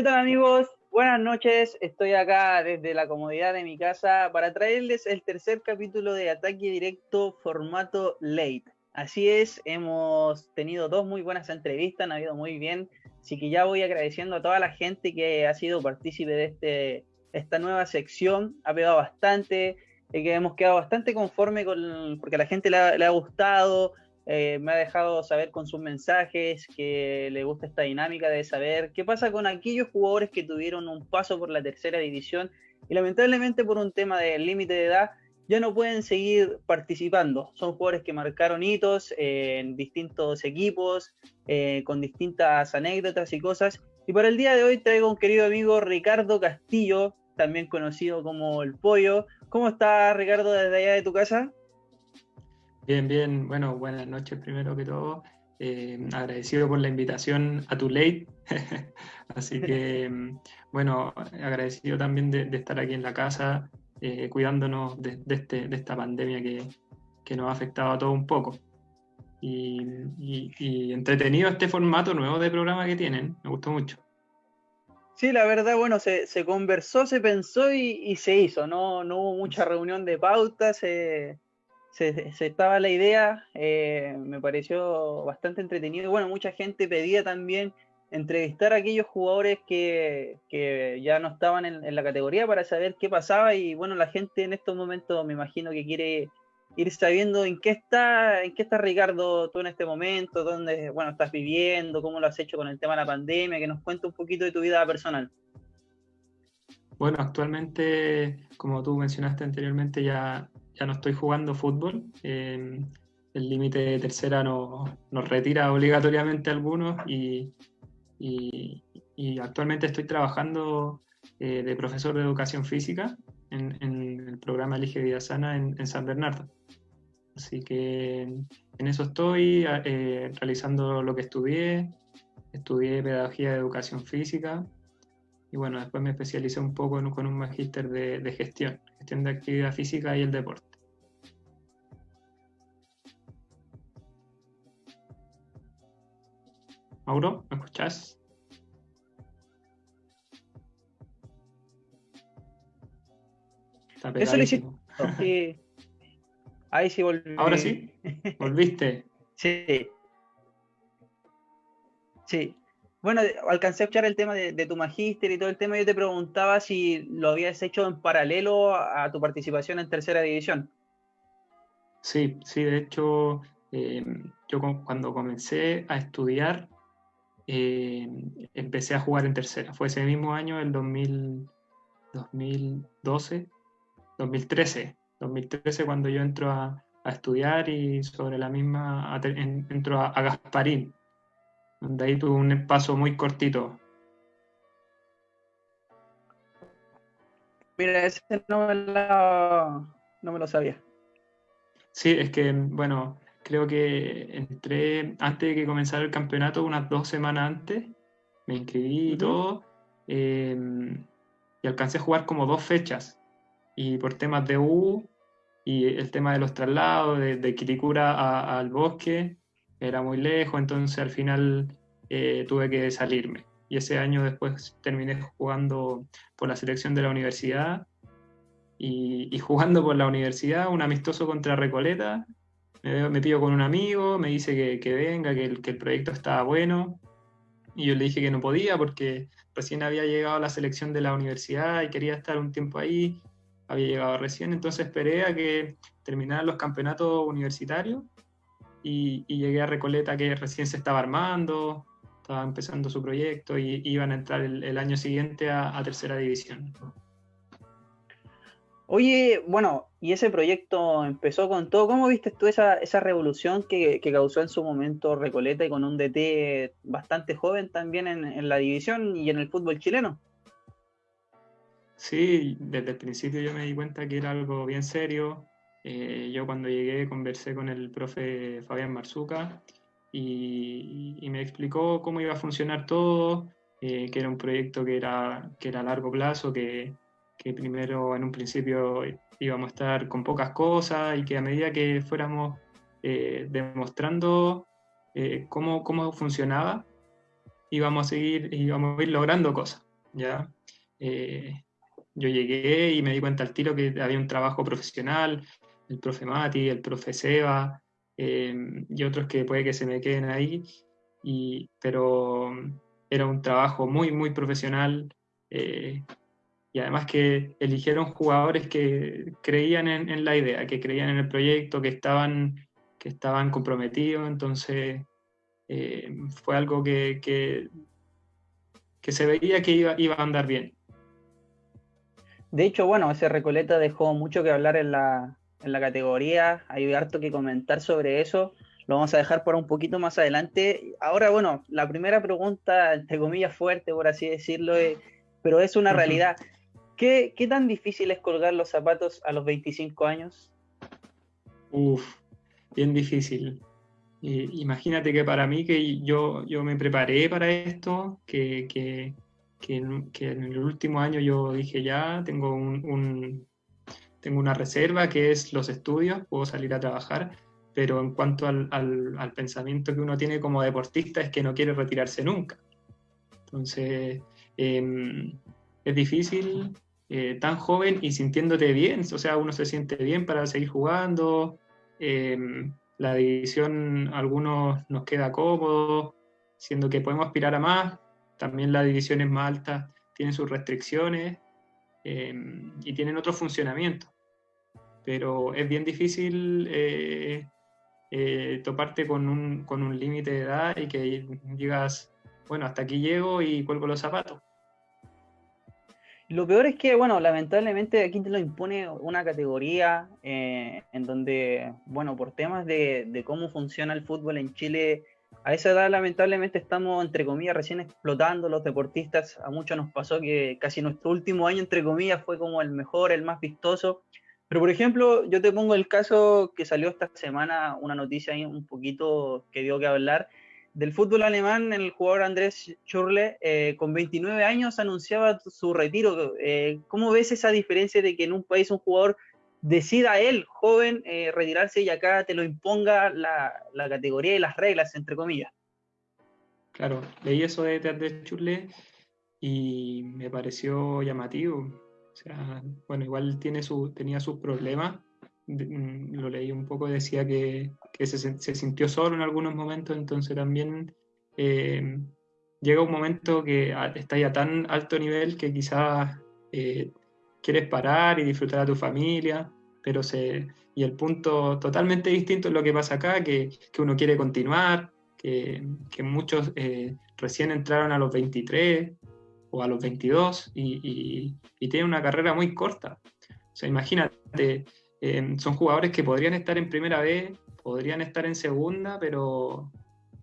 ¿Qué tal amigos? Buenas noches, estoy acá desde la comodidad de mi casa para traerles el tercer capítulo de Ataque Directo formato late. Así es, hemos tenido dos muy buenas entrevistas, han habido muy bien, así que ya voy agradeciendo a toda la gente que ha sido partícipe de este, esta nueva sección, ha pegado bastante, eh, que hemos quedado bastante conforme con, porque a la gente le ha gustado, eh, me ha dejado saber con sus mensajes que le gusta esta dinámica de saber qué pasa con aquellos jugadores que tuvieron un paso por la tercera división y lamentablemente por un tema del límite de edad ya no pueden seguir participando. Son jugadores que marcaron hitos en distintos equipos, eh, con distintas anécdotas y cosas. Y para el día de hoy traigo un querido amigo Ricardo Castillo, también conocido como El Pollo. ¿Cómo está Ricardo desde allá de tu casa? Bien, bien. Bueno, buenas noches primero que todo. Eh, agradecido por la invitación a tu late. Así que, bueno, agradecido también de, estar aquí en la casa, eh, cuidándonos de, este, de, esta pandemia que, que, nos ha afectado a todos un poco. Y, entretenido este formato nuevo de programa que tienen, me gustó mucho. Sí, la verdad, bueno, se, se conversó, se pensó y, se hizo, no, no hubo mucha reunión de pautas. Se estaba la idea, eh, me pareció bastante entretenido. Bueno, mucha gente pedía también entrevistar a aquellos jugadores que, ya no estaban en, la categoría para saber qué pasaba y bueno, la gente en estos momentos me imagino que quiere ir sabiendo en qué está, en qué está Ricardo tú en este momento, dónde bueno estás viviendo, cómo lo has hecho con el tema de la pandemia, que nos cuente un poquito de tu vida personal. Bueno, actualmente, como tú mencionaste anteriormente, ya ya no estoy jugando fútbol. el límite de tercera nos, retira obligatoriamente algunos y, actualmente estoy trabajando eh, de profesor de educación física en, el programa Elige Vida Sana en, San Bernardo. Así que en eso estoy eh, realizando lo que estudié. Estudié pedagogía de educación física y bueno, después me especialicé un poco con un magíster de, de gestión, gestión de actividad física y el deporte. Mauro, ¿me escuchás? Eso lo hiciste. Ahí sí volví. Ahora sí. ¿Volviste? sí. Sí. Bueno, alcancé a escuchar el tema de, tu magíster y todo el tema. Yo te preguntaba si lo habías hecho en paralelo a, tu participación en tercera división. Sí, sí, de hecho, eh, yo cuando comencé a estudiar, eh, empecé a jugar en tercera. Fue ese mismo año, el 2012, 2013, 2013 cuando yo entro a, estudiar y sobre la misma entro a, Gasparín, donde ahí tuve un paso muy cortito. Mira, ese no me lo, no me lo sabía. Sí, es que, bueno, creo que entré antes de que comenzara el campeonato, unas dos semanas antes, me inscribí y todo, em, y alcancé a jugar como dos fechas. Y por temas de U y el tema de los traslados, de, de Quilicura al bosque, era muy lejos, entonces al final eh, tuve que salirme. Y ese año después terminé jugando por la selección de la universidad y, y jugando por la universidad un amistoso contra Recoleta me, pido con un amigo, me dice que, venga, que el, proyecto estaba bueno. Y yo le dije que no podía porque recién había llegado a la selección de la universidad y quería estar un tiempo ahí. Había llegado recién, entonces esperé a que terminaran los campeonatos universitarios y, llegué a Recoleta que recién se estaba armando, estaba empezando su proyecto y iban a entrar el, año siguiente a tercera división. Oye, bueno, y ese proyecto empezó con todo. ¿Cómo viste tú esa, esa revolución que, causó en su momento Recoleta y con un DT bastante joven también en, la división y en el fútbol chileno? Sí, desde el principio yo me di cuenta que era algo bien serio. Eh, yo cuando llegué conversé con el profe Fabián Marzuca y, me explicó cómo iba a funcionar todo, eh, que era un proyecto que era, que era a largo plazo, que que primero en un principio íbamos a estar con pocas cosas y que a medida que fuéramos eh, demostrando eh, cómo, cómo, funcionaba, íbamos a seguir, íbamos a ir logrando cosas, ¿ya? Eh, yo llegué y me di cuenta al tiro que había un trabajo profesional, el profe Mati, el profe Seba, eh, y otros que puede que se me queden ahí, y, pero era un trabajo muy, muy profesional, eh, y además que eligieron jugadores que creían en, la idea, que creían en el proyecto, que estaban, que estaban comprometidos, entonces eh, fue algo que, que, se veía que iba, iba a andar bien. De hecho, bueno, ese Recoleta dejó mucho que hablar en la, en la categoría, hay harto que comentar sobre eso, lo vamos a dejar por un poquito más adelante. Ahora, bueno, la primera pregunta, entre comillas, fuerte, por así decirlo, eh, pero es una realidad. ¿Qué, tan difícil es colgar los zapatos a los 25 años? Uf, bien difícil. imagínate que para mí, que yo, yo me preparé para esto, que, que, en, el último año yo dije ya, tengo, un, tengo una reserva que es los estudios, puedo salir a trabajar, pero en cuanto al, al pensamiento que uno tiene como deportista es que no quiere retirarse nunca. Entonces, em, es difícil eh, tan joven y sintiéndote bien, o sea, uno se siente bien para seguir jugando, em, la división algunos nos queda cómodo, siendo que podemos aspirar a más, también las divisiones más altas tienen sus restricciones em, y tienen otro funcionamiento, pero es bien difícil eh, eh, toparte con un, con un límite de edad y que digas, bueno, hasta aquí llego y cuelgo los zapatos. Lo peor es que, bueno, lamentablemente aquí te lo impone una categoría eh, en donde, bueno, por temas de, cómo funciona el fútbol en Chile, a esa edad lamentablemente estamos, entre comillas, recién explotando los deportistas. A muchos nos pasó que casi nuestro último año, entre comillas, fue como el mejor, el más vistoso. Pero, por ejemplo, yo te pongo el caso que salió esta semana, una noticia ahí un poquito que dio que hablar, del fútbol alemán, el jugador Andrés Schurle, eh, con 29 años, anunciaba su retiro. Eh, ¿Cómo ves esa diferencia de que en un país un jugador decida él, joven, eh, retirarse y acá te lo imponga la, categoría y las reglas, entre comillas? Claro, leí eso de, Andrés Schurle y me pareció llamativo. O sea, bueno, igual tiene su, tenía sus problemas Mm, lo leí un poco, decía que, se, sintió solo en algunos momentos, entonces también eh, llega un momento que está ya tan alto nivel que quizás eh, quieres parar y disfrutar a tu familia, pero se, y el punto totalmente distinto es lo que pasa acá, que, uno quiere continuar, que, muchos eh, recién entraron a los 23 o a los 22 y, y tienen una carrera muy corta. O sea, imagínate, Son jugadores que podrían estar en primera vez, podrían estar en segunda, pero,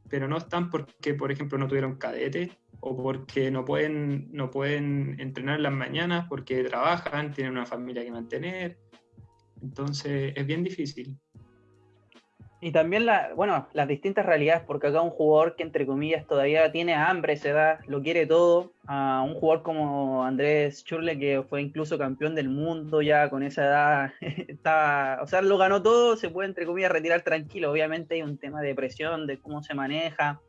pero no están porque, por ejemplo, no tuvieron cadete o porque no pueden, no pueden entrenar en las mañanas porque trabajan, tienen una familia que mantener. Entonces es bien difícil. Y también la, bueno, las distintas realidades, porque acá un jugador que entre comillas todavía tiene hambre, se da, lo quiere todo, a un jugador como Andrés Churle, que fue incluso campeón del mundo ya con esa edad, está, o sea, lo ganó todo, se puede entre comillas retirar tranquilo. Obviamente hay un tema de presión, de cómo se maneja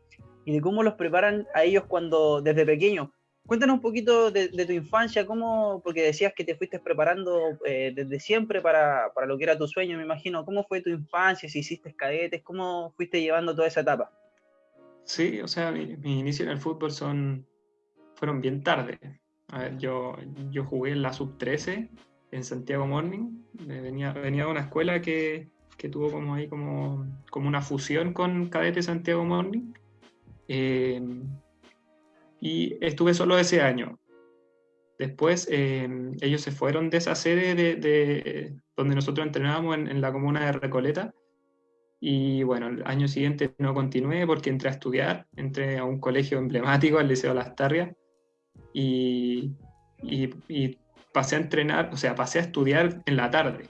y de cómo los preparan a ellos cuando desde pequeños. Cuéntanos un poquito de, tu infancia, cómo, porque decías que te fuiste preparando eh, desde siempre para, lo que era tu sueño, me imagino. ¿Cómo fue tu infancia? Si hiciste cadetes, ¿cómo fuiste llevando toda esa etapa? Sí, o sea, mis mi inicios en el fútbol son, fueron bien tarde. A ver, yo, yo jugué en la sub-13 en Santiago Morning. Venía, venía de una escuela que, que tuvo como ahí como, como una fusión con Cadete Santiago Morning. Eh, y estuve solo ese año. Después em, ellos se fueron de esa sede de, donde nosotros entrenábamos en, la comuna de Recoleta. Y bueno, el año siguiente no continué porque entré a estudiar, entré a un colegio emblemático, al Liceo Las Tarrias, y, y, pasé a entrenar, o sea, pasé a estudiar en la tarde.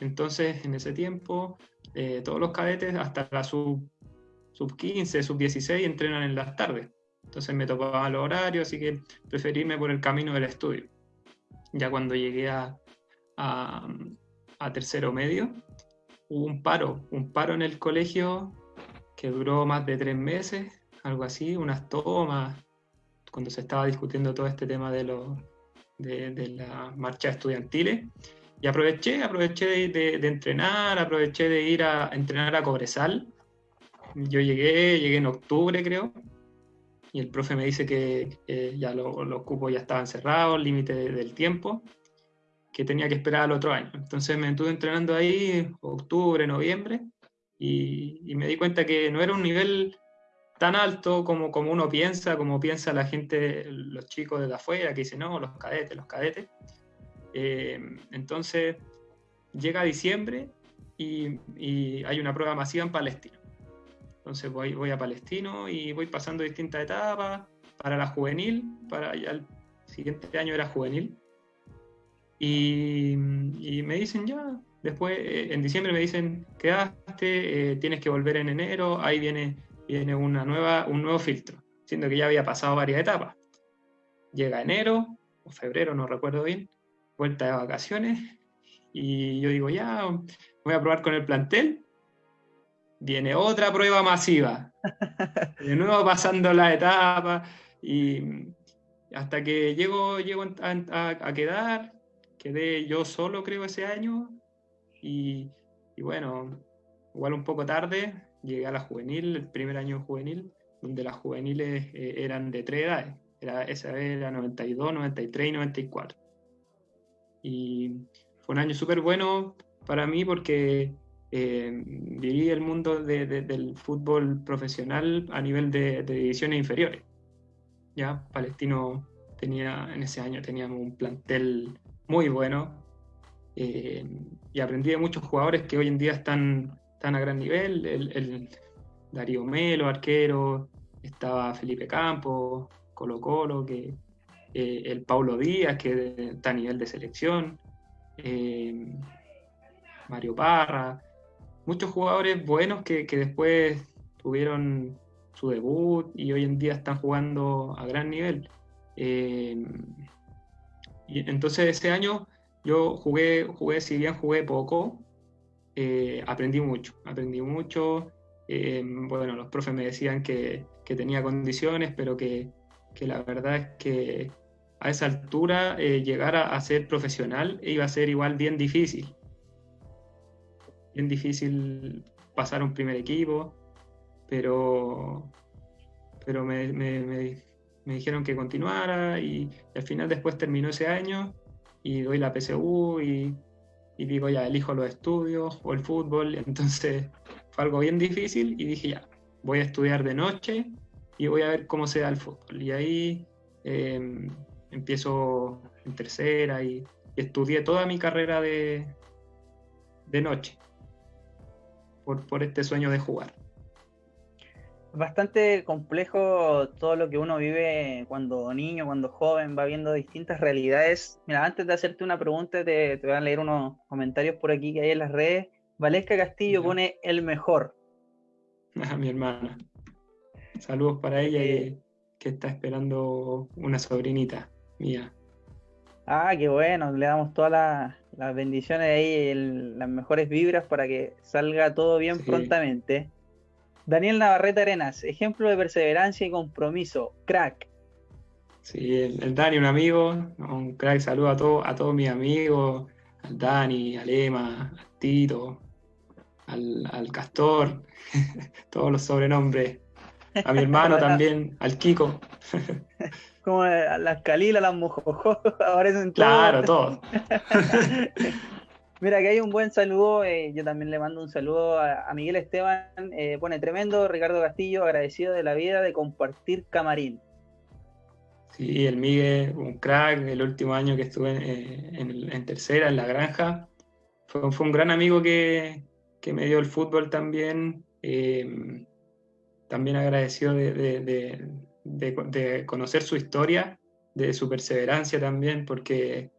Entonces, en ese tiempo, eh, todos los cadetes, hasta la sub, sub 15, sub 16, entrenan en las tardes. Entonces me tocaba los horarios, así que preferí irme por el camino del estudio. Ya cuando llegué a, a, tercero medio, hubo un paro, un paro en el colegio que duró más de tres meses, algo así, unas tomas, cuando se estaba discutiendo todo este tema de, los, de, de las marchas estudiantiles. Y aproveché, aproveché de, entrenar, aproveché de ir a entrenar a Cobresal. Yo llegué, llegué en octubre creo, y el profe me dice que ya los cupos ya estaban cerrados, límite del tiempo, que tenía que esperar al otro año. Entonces me estuve entrenando ahí octubre, noviembre, y, me di cuenta que no era un nivel tan alto como, como uno piensa, como piensa la gente, los chicos de afuera, que dicen, no, los cadetes, los cadetes. Eh, entonces, llega diciembre y, hay una prueba masiva en Palestino. Entonces voy, a Palestino y voy pasando distintas etapas para la juvenil, para ya el siguiente año era juvenil. Y, me dicen ya, después eh, en diciembre me dicen, quedaste, eh, tienes que volver en enero, ahí viene, viene una nueva, un nuevo filtro, siendo que ya había pasado varias etapas. Llega enero o febrero, no recuerdo bien, vuelta de vacaciones y yo digo, ya, voy a probar con el plantel. Viene otra prueba masiva. De nuevo pasando la etapa y hasta que llego, llego a, quedar, quedé yo solo creo ese año y, bueno, igual un poco tarde, llegué a la juvenil, el primer año juvenil, donde las juveniles eh, eran de tres edades. Era, esa era 92, 93 y 94. Y fue un año súper bueno para mí porque eh, viví el mundo del fútbol profesional a nivel de, divisiones inferiores. Ya, Palestino tenía, en ese año teníamos un plantel muy bueno eh, y aprendí de muchos jugadores que hoy en día están, están a gran nivel. El, Darío Melo, arquero, estaba Felipe Campos, Colo Colo, que eh, el Paulo Díaz, que está a nivel de selección, Mario Parra, muchos jugadores buenos que, después tuvieron su debut y hoy en día están jugando a gran nivel. Eh, y entonces ese año yo jugué, jugué, si bien jugué poco, aprendí mucho, aprendí mucho. bueno, los profes me decían que, que tenía condiciones, pero que, que la verdad es que a esa altura eh, llegar a, ser profesional iba a ser igual bien difícil. Bien difícil pasar un primer equipo, pero, pero me, dijeron que continuara y, al final después terminó ese año y doy la PSU y, y digo ya, elijo los estudios o el fútbol. Entonces fue algo bien difícil y dije ya, voy a estudiar de noche y voy a ver cómo se da el fútbol. Y ahí em, empiezo en tercera y, estudié toda mi carrera de, de noche por, por este sueño de jugar. Bastante complejo todo lo que uno vive cuando niño, cuando joven, va viendo distintas realidades. Mira, antes de hacerte una pregunta, te, te voy a leer unos comentarios por aquí que hay en las redes. Valesca Castillo pone el mejor. a mi hermana. Saludos para ella y que está esperando una sobrinita mía. Ah, qué bueno, le damos todas las, bendiciones ahí, las mejores vibras para que salga todo bien prontamente. Daniel Navarrete Arenas, ejemplo de perseverancia y compromiso, crack. Sí, el, Dani, un amigo, un crack, saludo a, todo, a todos mis amigos, al Dani, al Emma, al Tito, al, al Castor, todos los sobrenombres a mi hermano también, al Kiko. Como las Calila, las Mojojo, aparecen Claro, todos. Mira, que hay un buen saludo, eh, yo también le mando un saludo a, Miguel Esteban, eh, pone tremendo, Ricardo Castillo, agradecido de la vida de compartir camarín. Sí, el Miguel, un crack, el último año que estuve eh, en, tercera, en la granja, fue, un gran amigo que, que, me dio el fútbol también, también agradecido de, conocer su historia, de su perseverancia también, porque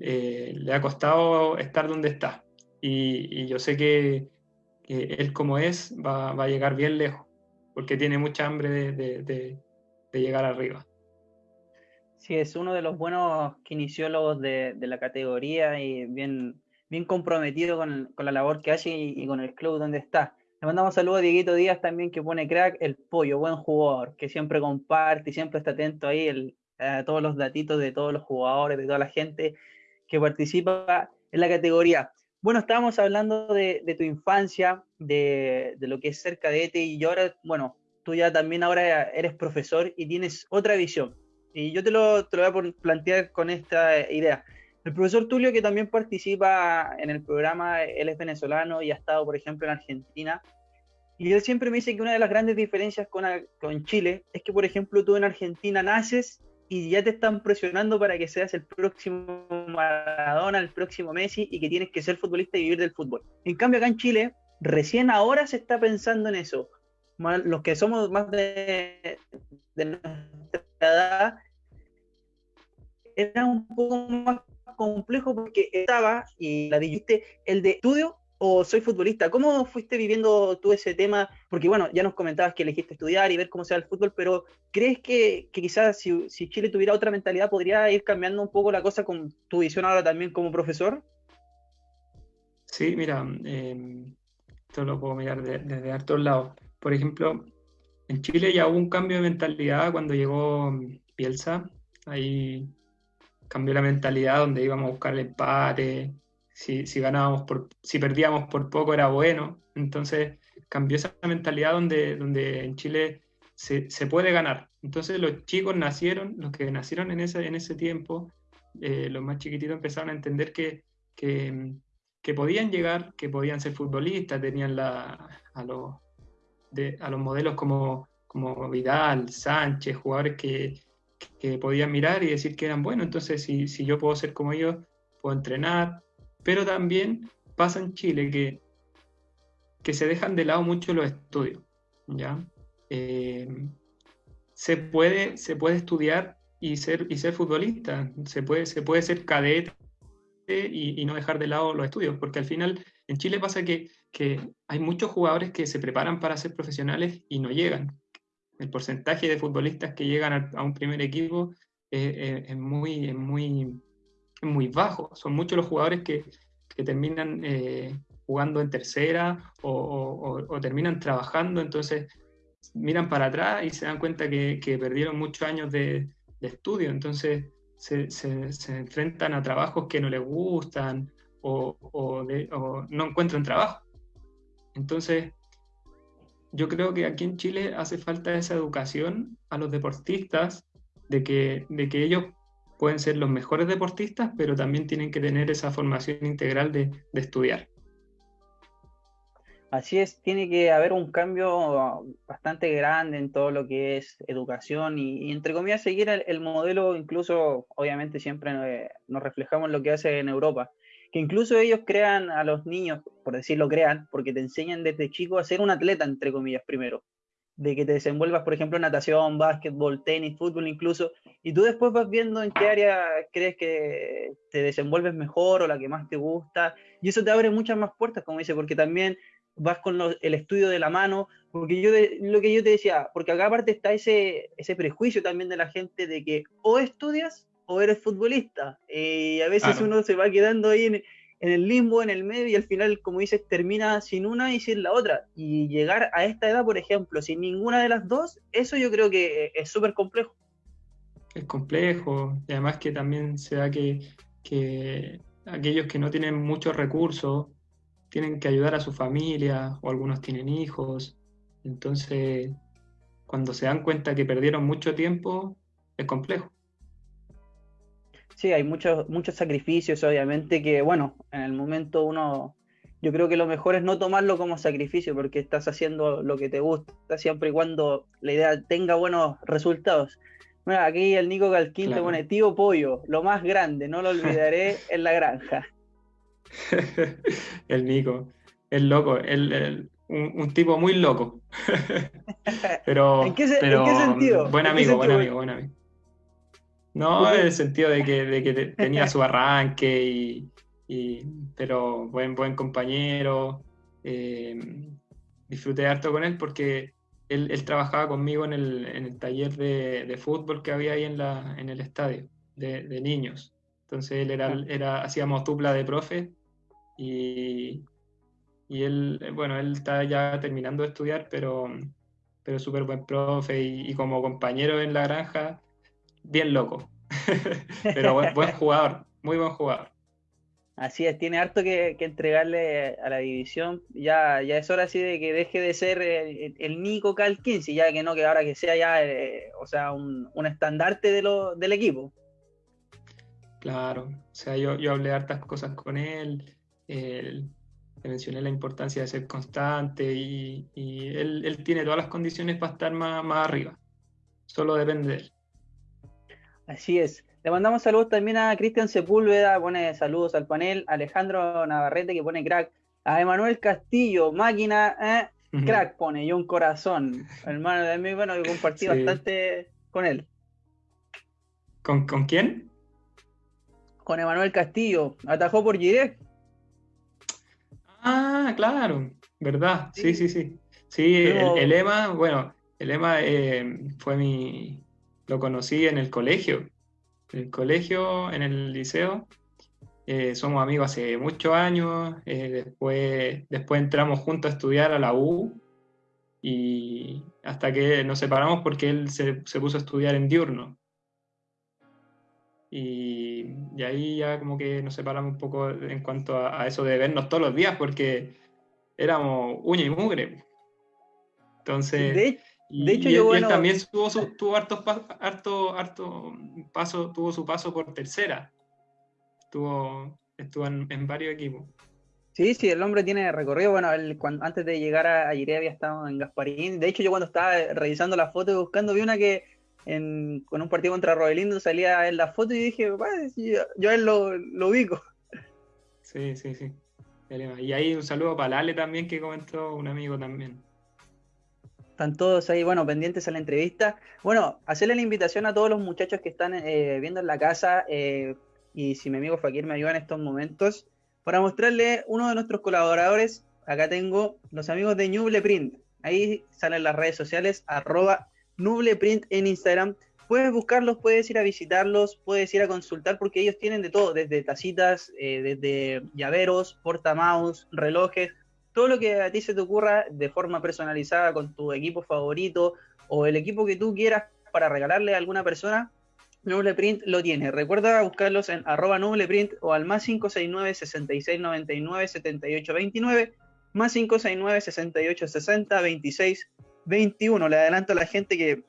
eh, le ha costado estar donde está. Y, yo sé que, él como es va, a llegar bien lejos, porque tiene mucha hambre de, llegar arriba. Sí, es uno de los buenos kinesiólogos de, la categoría y bien, bien comprometido con, la labor que hace y, con el club donde está. Le mandamos saludos a Dieguito Díaz también, que pone crack, el pollo, buen jugador, que siempre comparte y siempre está atento ahí a todos los datitos de todos los jugadores, de toda la gente que participa en la categoría. Bueno, estábamos hablando de, tu infancia, de, lo que es ser cadete y ahora, bueno, tú ya también ahora eres profesor y tienes otra visión. Y yo te lo, te lo voy a plantear con esta idea. El profesor Tulio, que también participa en el programa, él es venezolano y ha estado, por ejemplo, en Argentina. Y él siempre me dice que una de las grandes diferencias con, con Chile es que, por ejemplo, tú en Argentina naces y ya te están presionando para que seas el próximo Maradona, el próximo Messi y que tienes que ser futbolista y vivir del fútbol. En cambio, acá en Chile, recién ahora se está pensando en eso. Los que somos más de, de nuestra edad, era un poco más complejo porque estaba, y la dijiste, el de estudio o soy futbolista. ¿Cómo fuiste viviendo tú ese tema? Porque bueno, ya nos comentabas que elegiste estudiar y ver cómo sea el fútbol, pero ¿crees que, quizás si, Chile tuviera otra mentalidad podría ir cambiando un poco la cosa con tu visión ahora también como profesor? Sí, mira, eh, esto lo puedo mirar desde de, hartos lados. Por ejemplo, en Chile ya hubo un cambio de mentalidad cuando llegó Bielsa. Ahí cambió la mentalidad donde íbamos a buscar el empate, si, si ganábamos por, si perdíamos por poco era bueno. Entonces cambió esa mentalidad donde, donde en Chile se, se puede ganar. Entonces los chicos nacieron, los que nacieron en ese, en ese tiempo, eh, los más chiquititos empezaron a entender que, que, podían llegar, que podían ser futbolistas, tenían la, a, los, a los modelos como, como Vidal, Sánchez, jugadores que, que podían mirar y decir que eran buenos. Entonces, si, si yo puedo ser como ellos, puedo entrenar. Pero también pasa en Chile que, que se dejan de lado mucho los estudios. ¿ya? Eh, se, puede, se puede estudiar y ser, y ser futbolista, se puede, se puede ser cadete y, y, no dejar de lado los estudios, porque al final en Chile pasa que, que hay muchos jugadores que se preparan para ser profesionales y no llegan el porcentaje de futbolistas que llegan a, un primer equipo es, muy, muy, muy bajo. Son muchos los jugadores que, terminan eh, jugando en tercera o, terminan trabajando, entonces miran para atrás y se dan cuenta que, perdieron muchos años de, estudio, entonces se, enfrentan a trabajos que no les gustan o no encuentran trabajo. Entonces, yo creo que aquí en Chile hace falta esa educación a los deportistas de que, de que ellos pueden ser los mejores deportistas, pero también tienen que tener esa formación integral de, estudiar. Así es, tiene que haber un cambio bastante grande en todo lo que es educación y, entre comillas seguir el, modelo, incluso obviamente siempre eh, nos reflejamos en lo que hace en Europa, que incluso ellos crean a los niños, por decirlo crean, porque te enseñan desde chico a ser un atleta, entre comillas, primero. De que te desenvuelvas, por ejemplo, natación, básquetbol, tenis, fútbol incluso, y tú después vas viendo en qué área crees que te desenvuelves mejor o la que más te gusta, y eso te abre muchas más puertas, como dice, porque también vas con el estudio de la mano, porque yo lo que yo te decía, porque acá aparte está ese, ese prejuicio también de la gente de que o estudias o eres futbolista. y a veces uno se va quedando ahí en, el limbo, en el medio, y al final, como dices, termina sin una y sin la otra. Y llegar a esta edad, por ejemplo, sin ninguna de las dos, eso yo creo que es súper complejo. Es complejo, y además que también se da que, que aquellos que no tienen muchos recursos tienen que ayudar a su familia, o algunos tienen hijos. Entonces, cuando se dan cuenta que perdieron mucho tiempo, es complejo. Sí, hay muchos, muchos sacrificios, obviamente, que bueno, en el momento uno, yo creo que lo mejor es no tomarlo como sacrificio, porque estás haciendo lo que te gusta, siempre y cuando la idea tenga buenos resultados. Mira, aquí el Nico Calquín te pone tío pollo, lo más grande, no lo olvidaré en la granja. el Nico, el loco, el, un, tipo muy loco. pero, ¿En, qué, sentido? Buen amigo, buen amigo, buen amigo. No, en el sentido de que, de que tenía su arranque, y, pero buen, buen compañero. Eh, disfruté harto con él porque él, él trabajaba conmigo en el, en el taller de, de, fútbol que había ahí en, la, en el estadio de, de niños. Entonces él era, era, hacíamos dupla de profe y, Y él, bueno, él está ya terminando de estudiar, pero, pero súper buen profe y, como compañero en la granja, bien loco. pero buen, buen jugador, muy buen jugador. Así es, tiene harto que, entregarle a la división. Ya, ya es hora así de que deje de ser el, Nico Cal 15, ya que no, que ahora que sea ya, eh, o sea, un, estandarte de lo, del equipo. Claro, o sea, yo, yo hablé hartas cosas con él, le mencioné la importancia de ser constante y, él, tiene todas las condiciones para estar más, más arriba. Solo depende de él. Así es. Le mandamos saludos también a Cristian Sepúlveda, pone saludos al panel, Alejandro Navarrete que pone crack, a Emanuel Castillo, máquina, eh, crack pone, y un corazón. Hermano de mí, bueno, que compartí bastante con él. ¿Con, quién? Con Emanuel Castillo, atajó por Giré. Ah, claro, verdad, sí, sí, sí. Sí, el, Ema, bueno, el Ema eh, fue mi, lo conocí en el colegio en el colegio, en el liceo. Eh, somos amigos hace muchos años. Eh, después, después entramos juntos a estudiar a la U. Y hasta que nos separamos porque él se, puso a estudiar en diurno. Y, ahí ya como que nos separamos un poco en cuanto a, eso de vernos todos los días porque éramos uña y mugre. Entonces... De hecho, yo él también tuvo, su, tuvo harto, harto, harto paso, tuvo su paso por tercera. Estuvo, estuvo en, varios equipos. Sí, sí, el hombre tiene recorrido. Bueno, cuando, antes de llegar a, a había estado en Gasparín. De hecho, yo cuando estaba revisando la foto y buscando, vi una que en, con un partido contra Robelindo salía en la foto y dije, yo, yo, a él lo, lo ubico. Sí, sí, sí. Y ahí un saludo para Lale también, que comentó un amigo también. Están todos ahí, bueno, pendientes a la entrevista. Bueno, hacerle la invitación a todos los muchachos que están eh, viendo en la casa eh, y si mi amigo Fakir me ayuda en estos momentos, para mostrarle uno de nuestros colaboradores. Acá tengo los amigos de Nubleprint. Ahí salen las redes sociales, arroba Nubleprint en Instagram. Puedes buscarlos, puedes ir a visitarlos, puedes ir a consultar porque ellos tienen de todo, desde tacitas, eh, desde llaveros, portamouse, relojes, todo lo que a ti se te ocurra de forma personalizada con tu equipo favorito o el equipo que tú quieras para regalarle a alguna persona, Nubleprint lo tiene. Recuerda buscarlos en arroba Nubleprint o al más 569 6699 7829 más 569 6860 26 21. Le adelanto a la gente que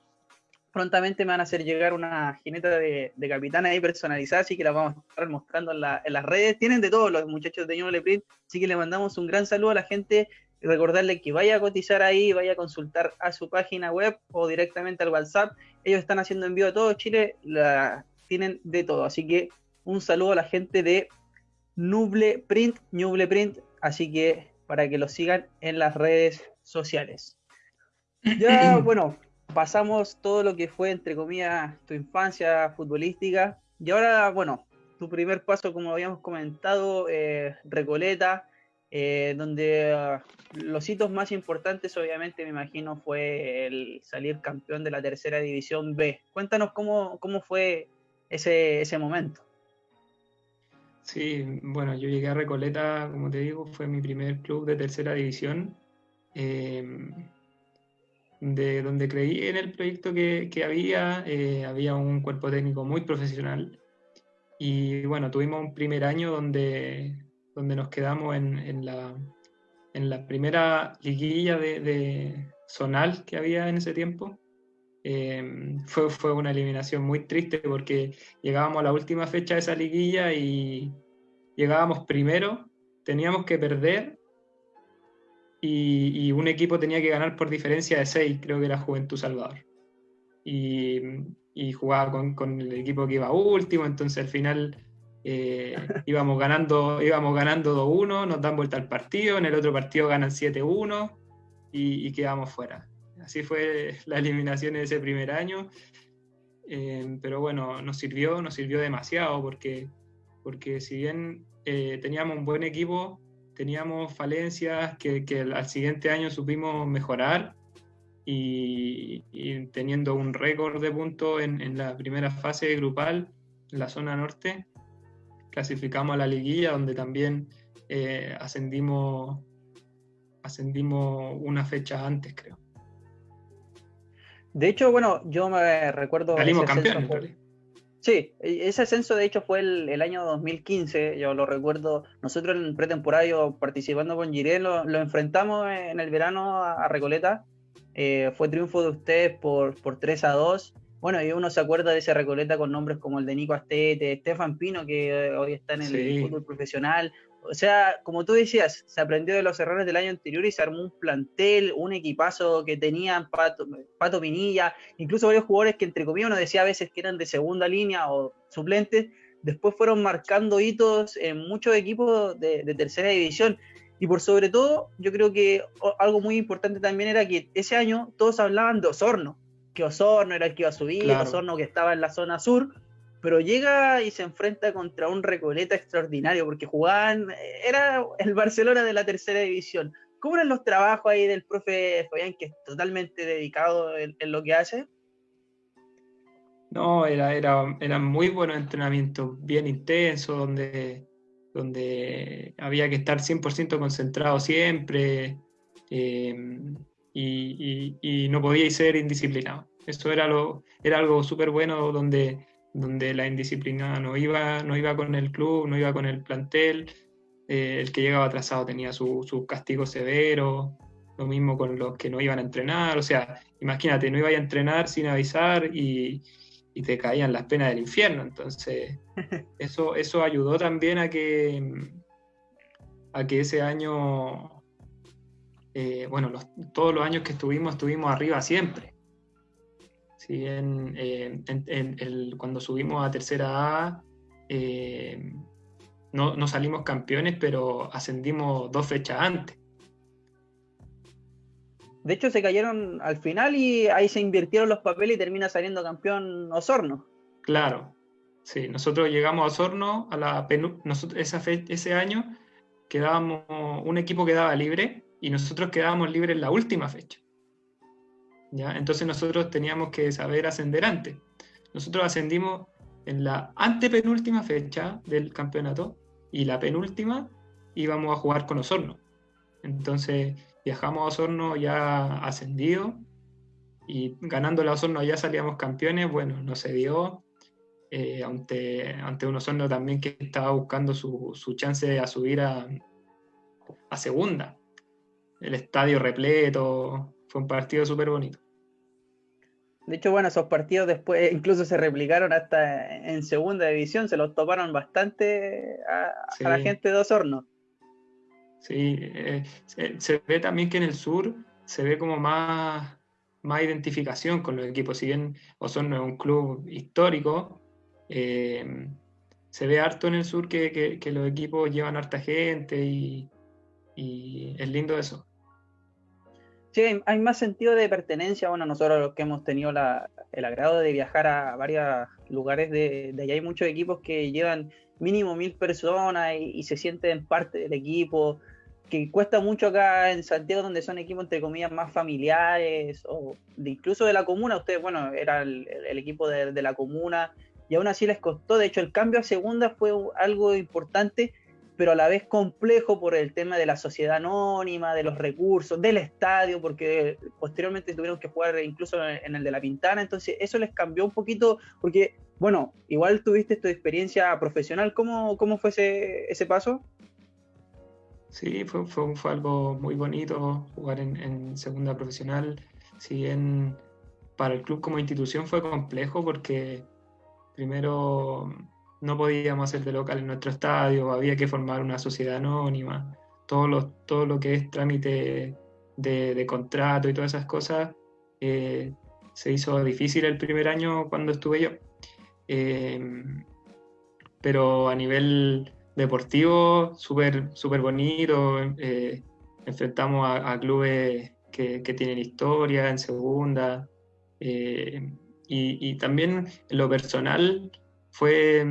prontamente me van a hacer llegar una jineta de, de capitán ahí personalizada, así que la vamos a estar mostrando en, las redes. Tienen de todos los muchachos de Ñuble Print, así que le mandamos un gran saludo a la gente recordarle que vaya a cotizar ahí, vaya a consultar a su página web o directamente al WhatsApp. Ellos están haciendo envío a todo Chile, la, tienen de todo, así que un saludo a la gente de Nuble Print, Nuble Print, así que para que lo sigan en las redes sociales. Ya, bueno, pasamos todo lo que fue, entre comillas, tu infancia futbolística. Y ahora, bueno, tu primer paso, como habíamos comentado, eh, Recoleta, eh, donde ah, los hitos más importantes, obviamente, me imagino, fue el salir campeón de la tercera división B. Cuéntanos cómo, cómo fue ese, ese momento. Sí, bueno, yo llegué a Recoleta, como te digo, fue mi primer club de tercera división. Eh, de donde creí en el proyecto que, había, eh, había un cuerpo técnico muy profesional y bueno, tuvimos un primer año donde, donde nos quedamos en, la, en la primera liguilla de, zonal que había en ese tiempo. Em, fue, fue una eliminación muy triste porque llegábamos a la última fecha de esa liguilla y llegábamos primero, teníamos que perder y, un equipo tenía que ganar por diferencia de 6, creo que era Juventud Salvador. Y, jugaba con, el equipo que iba último, entonces al final eh, íbamos ganando, íbamos ganando 2-1, nos dan vuelta al partido, en el otro partido ganan 7-1 y, quedamos fuera. Así fue la eliminación de ese primer año. Eh, pero bueno, nos sirvió, nos sirvió demasiado porque, porque si bien eh, teníamos un buen equipo, teníamos falencias que, al siguiente año supimos mejorar y, teniendo un récord de puntos en, la primera fase grupal, en la zona norte, clasificamos a la liguilla donde también eh, ascendimos ascendimos una fecha antes, creo. De hecho, bueno, yo me recuerdo... Salimos campeones, Sí, e, ese ascenso de hecho fue el, año 2015, yo lo recuerdo, nosotros en pretemporada participando con Giré lo, enfrentamos en el verano a, Recoleta, eh, fue triunfo de ustedes por, por 3 a 2, bueno, y uno se acuerda de ese Recoleta con nombres como el de Nico Astete, Estefan Pino, que hoy está en el fútbol profesional, o sea, como tú decías, se aprendió de los errores del año anterior y se armó un plantel, un equipazo que tenían Pato, Pato Pinilla, incluso varios jugadores que entre comillas uno decía a veces que eran de segunda línea o suplentes, después fueron marcando hitos en muchos equipos de, tercera división. Y por sobre todo, yo creo que algo muy importante también era que ese año todos hablaban de Osorno, que Osorno era el que iba a subir, Osorno que estaba en la zona sur, pero llega y se enfrenta contra un Recoleta extraordinario, porque jugaban, era el Barcelona de la tercera división. ¿Cómo eran los trabajos ahí del profe Fabián, que es totalmente dedicado en, lo que hace? No, era, era, eran muy buenos entrenamientos, bien intensos, donde, donde había que estar 100% concentrado siempre eh, y, y, no podía ser indisciplinado. Eso era, lo, era algo súper bueno donde donde la indisciplina no iba, no iba con el club, no iba con el plantel, eh, el que llegaba atrasado tenía sus su castigo severo, lo mismo con los que no iban a entrenar, o sea, imagínate, no iba a entrenar sin avisar y, te caían las penas del infierno, entonces eso, eso ayudó también a que, a que ese año, eh, bueno, todos los años que estuvimos, estuvimos arriba siempre. Eh, cuando subimos a tercera A eh, no, salimos campeones, pero ascendimos dos fechas antes. De hecho, se cayeron al final y ahí se invirtieron los papeles y termina saliendo campeón Osorno. Claro, sí. Nosotros llegamos a Osorno a la esa ese año quedábamos, un equipo quedaba libre y nosotros quedábamos libres en la última fecha. Entonces nosotros teníamos que saber ascender antes. Nosotros ascendimos en la antepenúltima fecha del campeonato y la penúltima íbamos a jugar con Osorno. Entonces viajamos a Osorno ya ascendido y ganando la Osorno ya salíamos campeones. Bueno, no se dio. Eh, ante, ante un Osorno también que estaba buscando su, chance a subir a, a segunda. El estadio repleto, fue un partido súper bonito. De hecho, bueno, esos partidos después incluso se replicaron hasta en segunda división, se los toparon bastante a, la gente de Osorno. Sí, eh, se, ve también que en el sur se ve como más, más identificación con los equipos. Si bien Osorno es un club histórico, eh, se ve harto en el sur que, los equipos llevan harta gente y, y es lindo eso. Sí, hay más sentido de pertenencia. Bueno, nosotros los que hemos tenido el agrado de viajar a varios lugares de, allá, hay muchos equipos que llevan mínimo mil personas y, se sienten parte del equipo, que cuesta mucho acá en Santiago, donde son equipos entre comillas más familiares, o incluso de la comuna. Ustedes, bueno, era el, equipo de, de la comuna, y aún así les costó. De hecho, el cambio a segunda fue algo importante pero a la vez complejo por el tema de la sociedad anónima, de los recursos, del estadio, porque posteriormente tuvieron que jugar incluso en el de la Pintana, entonces eso les cambió un poquito, porque, bueno, igual tuviste tu experiencia profesional, ¿cómo, cómo fue ese, ese paso? Sí, fue, fue, algo muy bonito jugar en, en segunda profesional, si bien para el club como institución fue complejo porque primero no podíamos hacer de local en nuestro estadio, había que formar una sociedad anónima, todo lo, todo lo que es trámite de, contrato y todas esas cosas, eh, se hizo difícil el primer año cuando estuve yo. Eh, pero a nivel deportivo, súper super bonito, eh, enfrentamos a, clubes que, tienen historia en segunda, y, y también en lo personal, fue,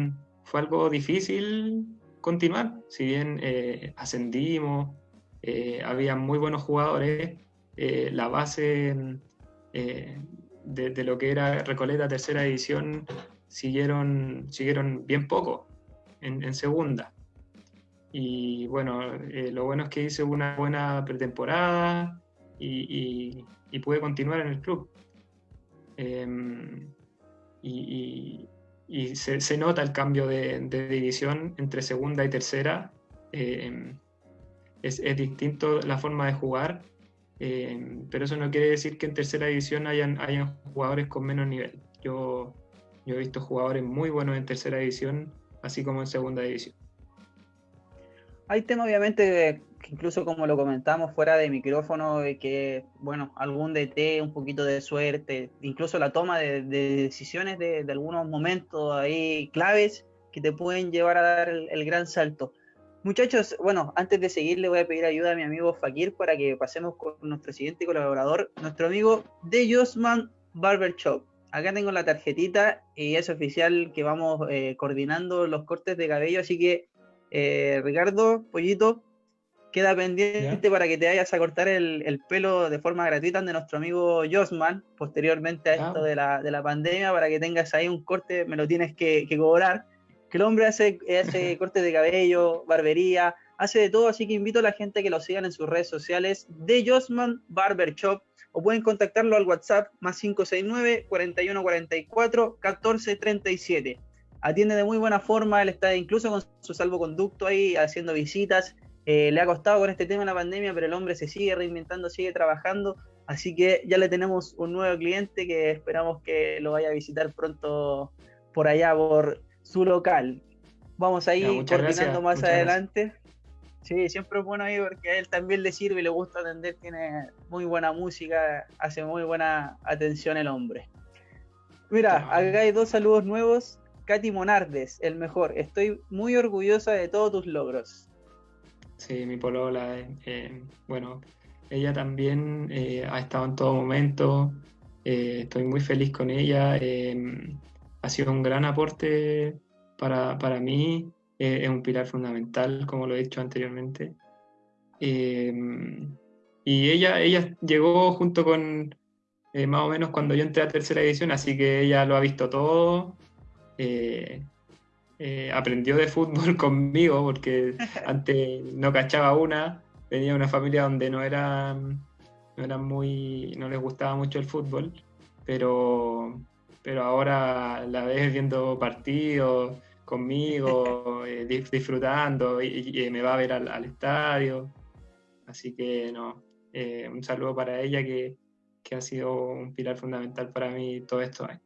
fue algo difícil continuar, si bien eh, ascendimos, eh, había muy buenos jugadores, eh, la base de, lo que era Recoleta tercera división siguieron, siguieron bien poco en, segunda. y bueno, lo bueno es que hice una buena pretemporada y, y, pude continuar en el club. Em, y, y se, se, nota el cambio de, división entre segunda y tercera. Em, es, es, distinto la forma de jugar, em, pero eso no quiere decir que en tercera división hayan, hayan jugadores con menos nivel. Yo, yo he visto jugadores muy buenos en tercera división, así como en segunda división. Hay temas, obviamente, que incluso como lo comentamos fuera de micrófono, que, bueno, algún DT, un poquito de suerte, incluso la toma de, de decisiones de, de, algunos momentos ahí claves que te pueden llevar a dar el, el, gran salto. Muchachos, bueno, antes de seguir le voy a pedir ayuda a mi amigo Fakir para que pasemos con nuestro siguiente colaborador, nuestro amigo de Josman Barber Shop. Acá tengo la tarjetita y es oficial que vamos eh, coordinando los cortes de cabello, así que eh, Ricardo, Pollito, queda pendiente ¿Ya? para que te vayas a cortar el, el, pelo de forma gratuita de nuestro amigo Josman, posteriormente a esto de la, de la, pandemia, para que tengas ahí un corte, me lo tienes que, que cobrar. Que el hombre hace, hace cortes de cabello, barbería, hace de todo, así que invito a la gente a que lo sigan en sus redes sociales de Josman Barber Shop o pueden contactarlo al WhatsApp más 569 4144 1437 atiende de muy buena forma, él está incluso con su salvoconducto ahí haciendo visitas, eh, le ha costado con este tema de la pandemia, pero el hombre se sigue reinventando, sigue trabajando, así que ya le tenemos un nuevo cliente que esperamos que lo vaya a visitar pronto por allá, por su local. Vamos a ir no, coordinando más adelante. Gracias. Sí, siempre es bueno ahí porque a él también le sirve y le gusta atender, tiene muy buena música, hace muy buena atención el hombre. Mira, acá hay dos saludos nuevos. Katy Monardes, el mejor. Estoy muy orgullosa de todos tus logros. Sí, mi polola, eh, bueno, ella también eh, ha estado en todo momento. Eh, estoy muy feliz con ella. Em, ha sido un gran aporte para, para mí. es un pilar fundamental, como lo he dicho anteriormente. Em, y ella, ella llegó junto con más o menos cuando yo entré a tercera edición, así que ella lo ha visto todo eh, eh, aprendió de fútbol conmigo porque antes no cachaba una, venía de una familia donde no era, no era muy, no les gustaba mucho el fútbol, pero, pero ahora la ves viendo partidos conmigo, eh, disfrutando y, y, me va a ver al, al estadio. Así que no, un saludo para ella que, que ha sido un pilar fundamental para mí todo esto años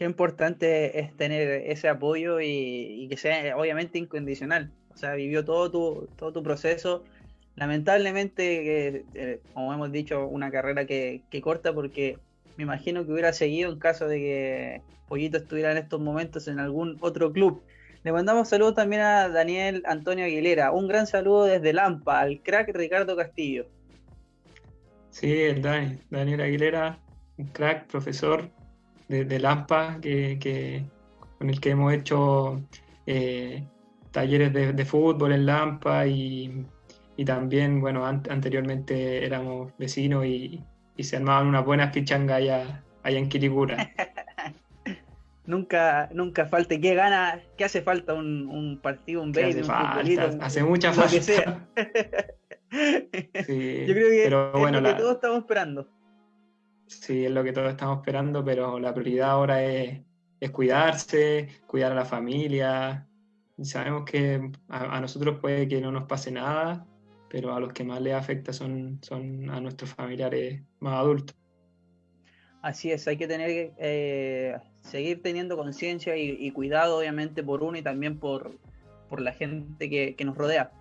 qué importante es tener ese apoyo y, que sea obviamente incondicional. O sea, vivió todo tu, todo tu proceso. Lamentablemente, eh, como hemos dicho, una carrera que, que, corta porque me imagino que hubiera seguido en caso de que Pollito estuviera en estos momentos en algún otro club. Le mandamos saludos también a Daniel Antonio Aguilera. Un gran saludo desde Lampa, al crack Ricardo Castillo. Sí, el Dani, Daniel Aguilera, un crack, profesor, de, de Lampa, que, que, con el que hemos hecho eh, talleres de, de, fútbol en Lampa y, y también, bueno, an anteriormente éramos vecinos y, y, se armaban unas buenas pichangas allá, allá en Quiricura. nunca, nunca falta. ¿Qué gana? ¿Qué hace falta? ¿Un, un partido, un baby, un futbolito? Hace mucha falta. Sí, Yo creo que pero, es bueno, lo que la... todos estamos esperando. Sí, es lo que todos estamos esperando, pero la prioridad ahora es, cuidarse, cuidar a la familia. sabemos que a, nosotros puede que no nos pase nada, pero a los que más les afecta son, a nuestros familiares más adultos. Así es, hay que tener eh, seguir teniendo conciencia y, cuidado, obviamente, por uno y también por, por la gente que, nos rodea.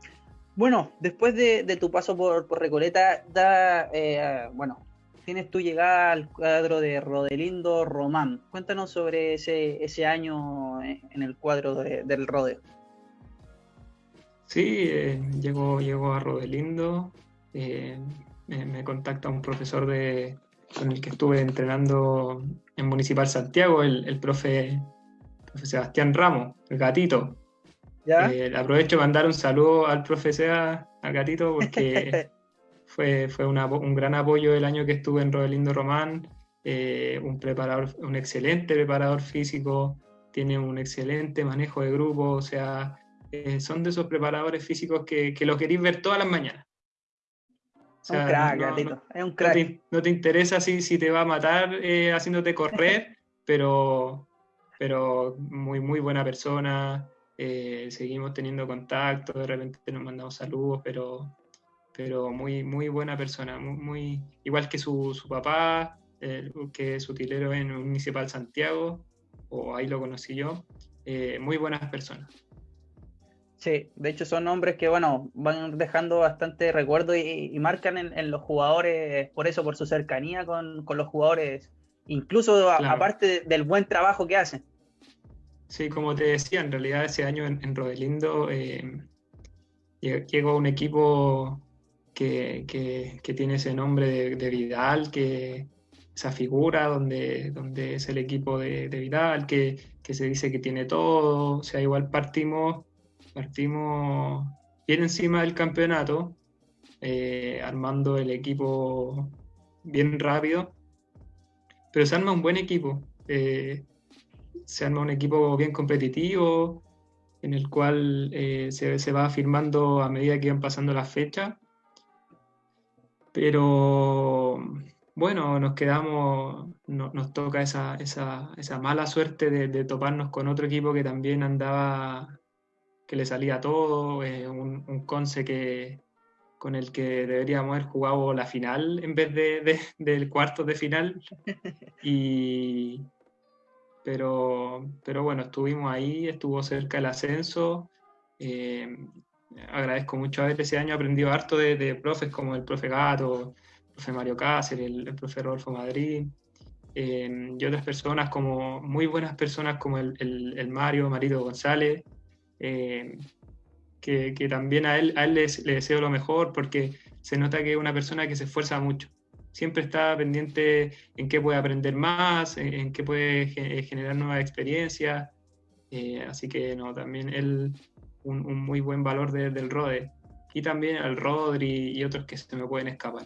Bueno, después de, de tu paso por, por Recoleta, da, eh, bueno, tienes tu llegada al cuadro de Rodelindo Román. Cuéntanos sobre ese, ese año en el cuadro de, del rodeo. Sí, eh, llego, llego a Rodelindo, eh, me, me, contacta un profesor de, con el que estuve entrenando en Municipal Santiago, el, el profe, profe, Sebastián Ramos, el gatito. ¿Ya? Eh, aprovecho de mandar un saludo al profe Seba, al gatito, porque fue, fue una, un gran apoyo el año que estuve en Rodelindo Román, eh, un, preparador, un excelente preparador físico, tiene un excelente manejo de grupo, o sea, eh, son de esos preparadores físicos que, que los queréis ver todas las mañanas. un crack, gatito. es un crack. No te, interesa si, si, te va a matar eh, haciéndote correr, pero, pero muy, muy buena persona. Eh, seguimos teniendo contacto, de repente nos mandamos saludos, pero, pero muy, muy buena persona, muy, igual que su, su papá, que es utilero en Municipal Santiago, o ahí lo conocí yo, eh, muy buenas personas. Sí, de hecho son nombres que, bueno, van dejando bastante recuerdo y, marcan en, los jugadores, por eso, por su cercanía con, los jugadores, incluso aparte del buen trabajo que hacen. Sí, como te decía, en realidad ese año en, Rodelindo eh, llegó un equipo que, tiene ese nombre de Vidal, que, esa figura donde, donde es el equipo de, Vidal, que, se dice que tiene todo, o sea, igual partimos, partimos bien encima del campeonato, eh, armando el equipo bien rápido, pero se arma un buen equipo, eh, se arma un equipo bien competitivo, en el cual eh, se, se, va afirmando a medida que van pasando las fechas, pero bueno, nos quedamos, nos toca esa, mala suerte de, toparnos con otro equipo que también andaba, que le salía todo, eh, un, Conce que, con el que deberíamos haber jugado la final en vez de, del cuarto de final. Y, pero, pero bueno, estuvimos ahí, estuvo cerca el ascenso. Eh, agradezco mucho haber ese año aprendido harto de, de profes como el profe Gato, profe Mario Cáceres, el, profe Rodolfo Madrid, em, y otras personas como, muy buenas personas como el, el, Mario, Marito González, em, que, que, también a él, a él le, deseo lo mejor porque se nota que es una persona que se esfuerza mucho. Siempre está pendiente en qué puede aprender más, en, qué puede generar nuevas experiencias. Eh, así que no, también él, un, un muy buen valor del Rode. Y también al Rodri y otros que se me pueden escapar.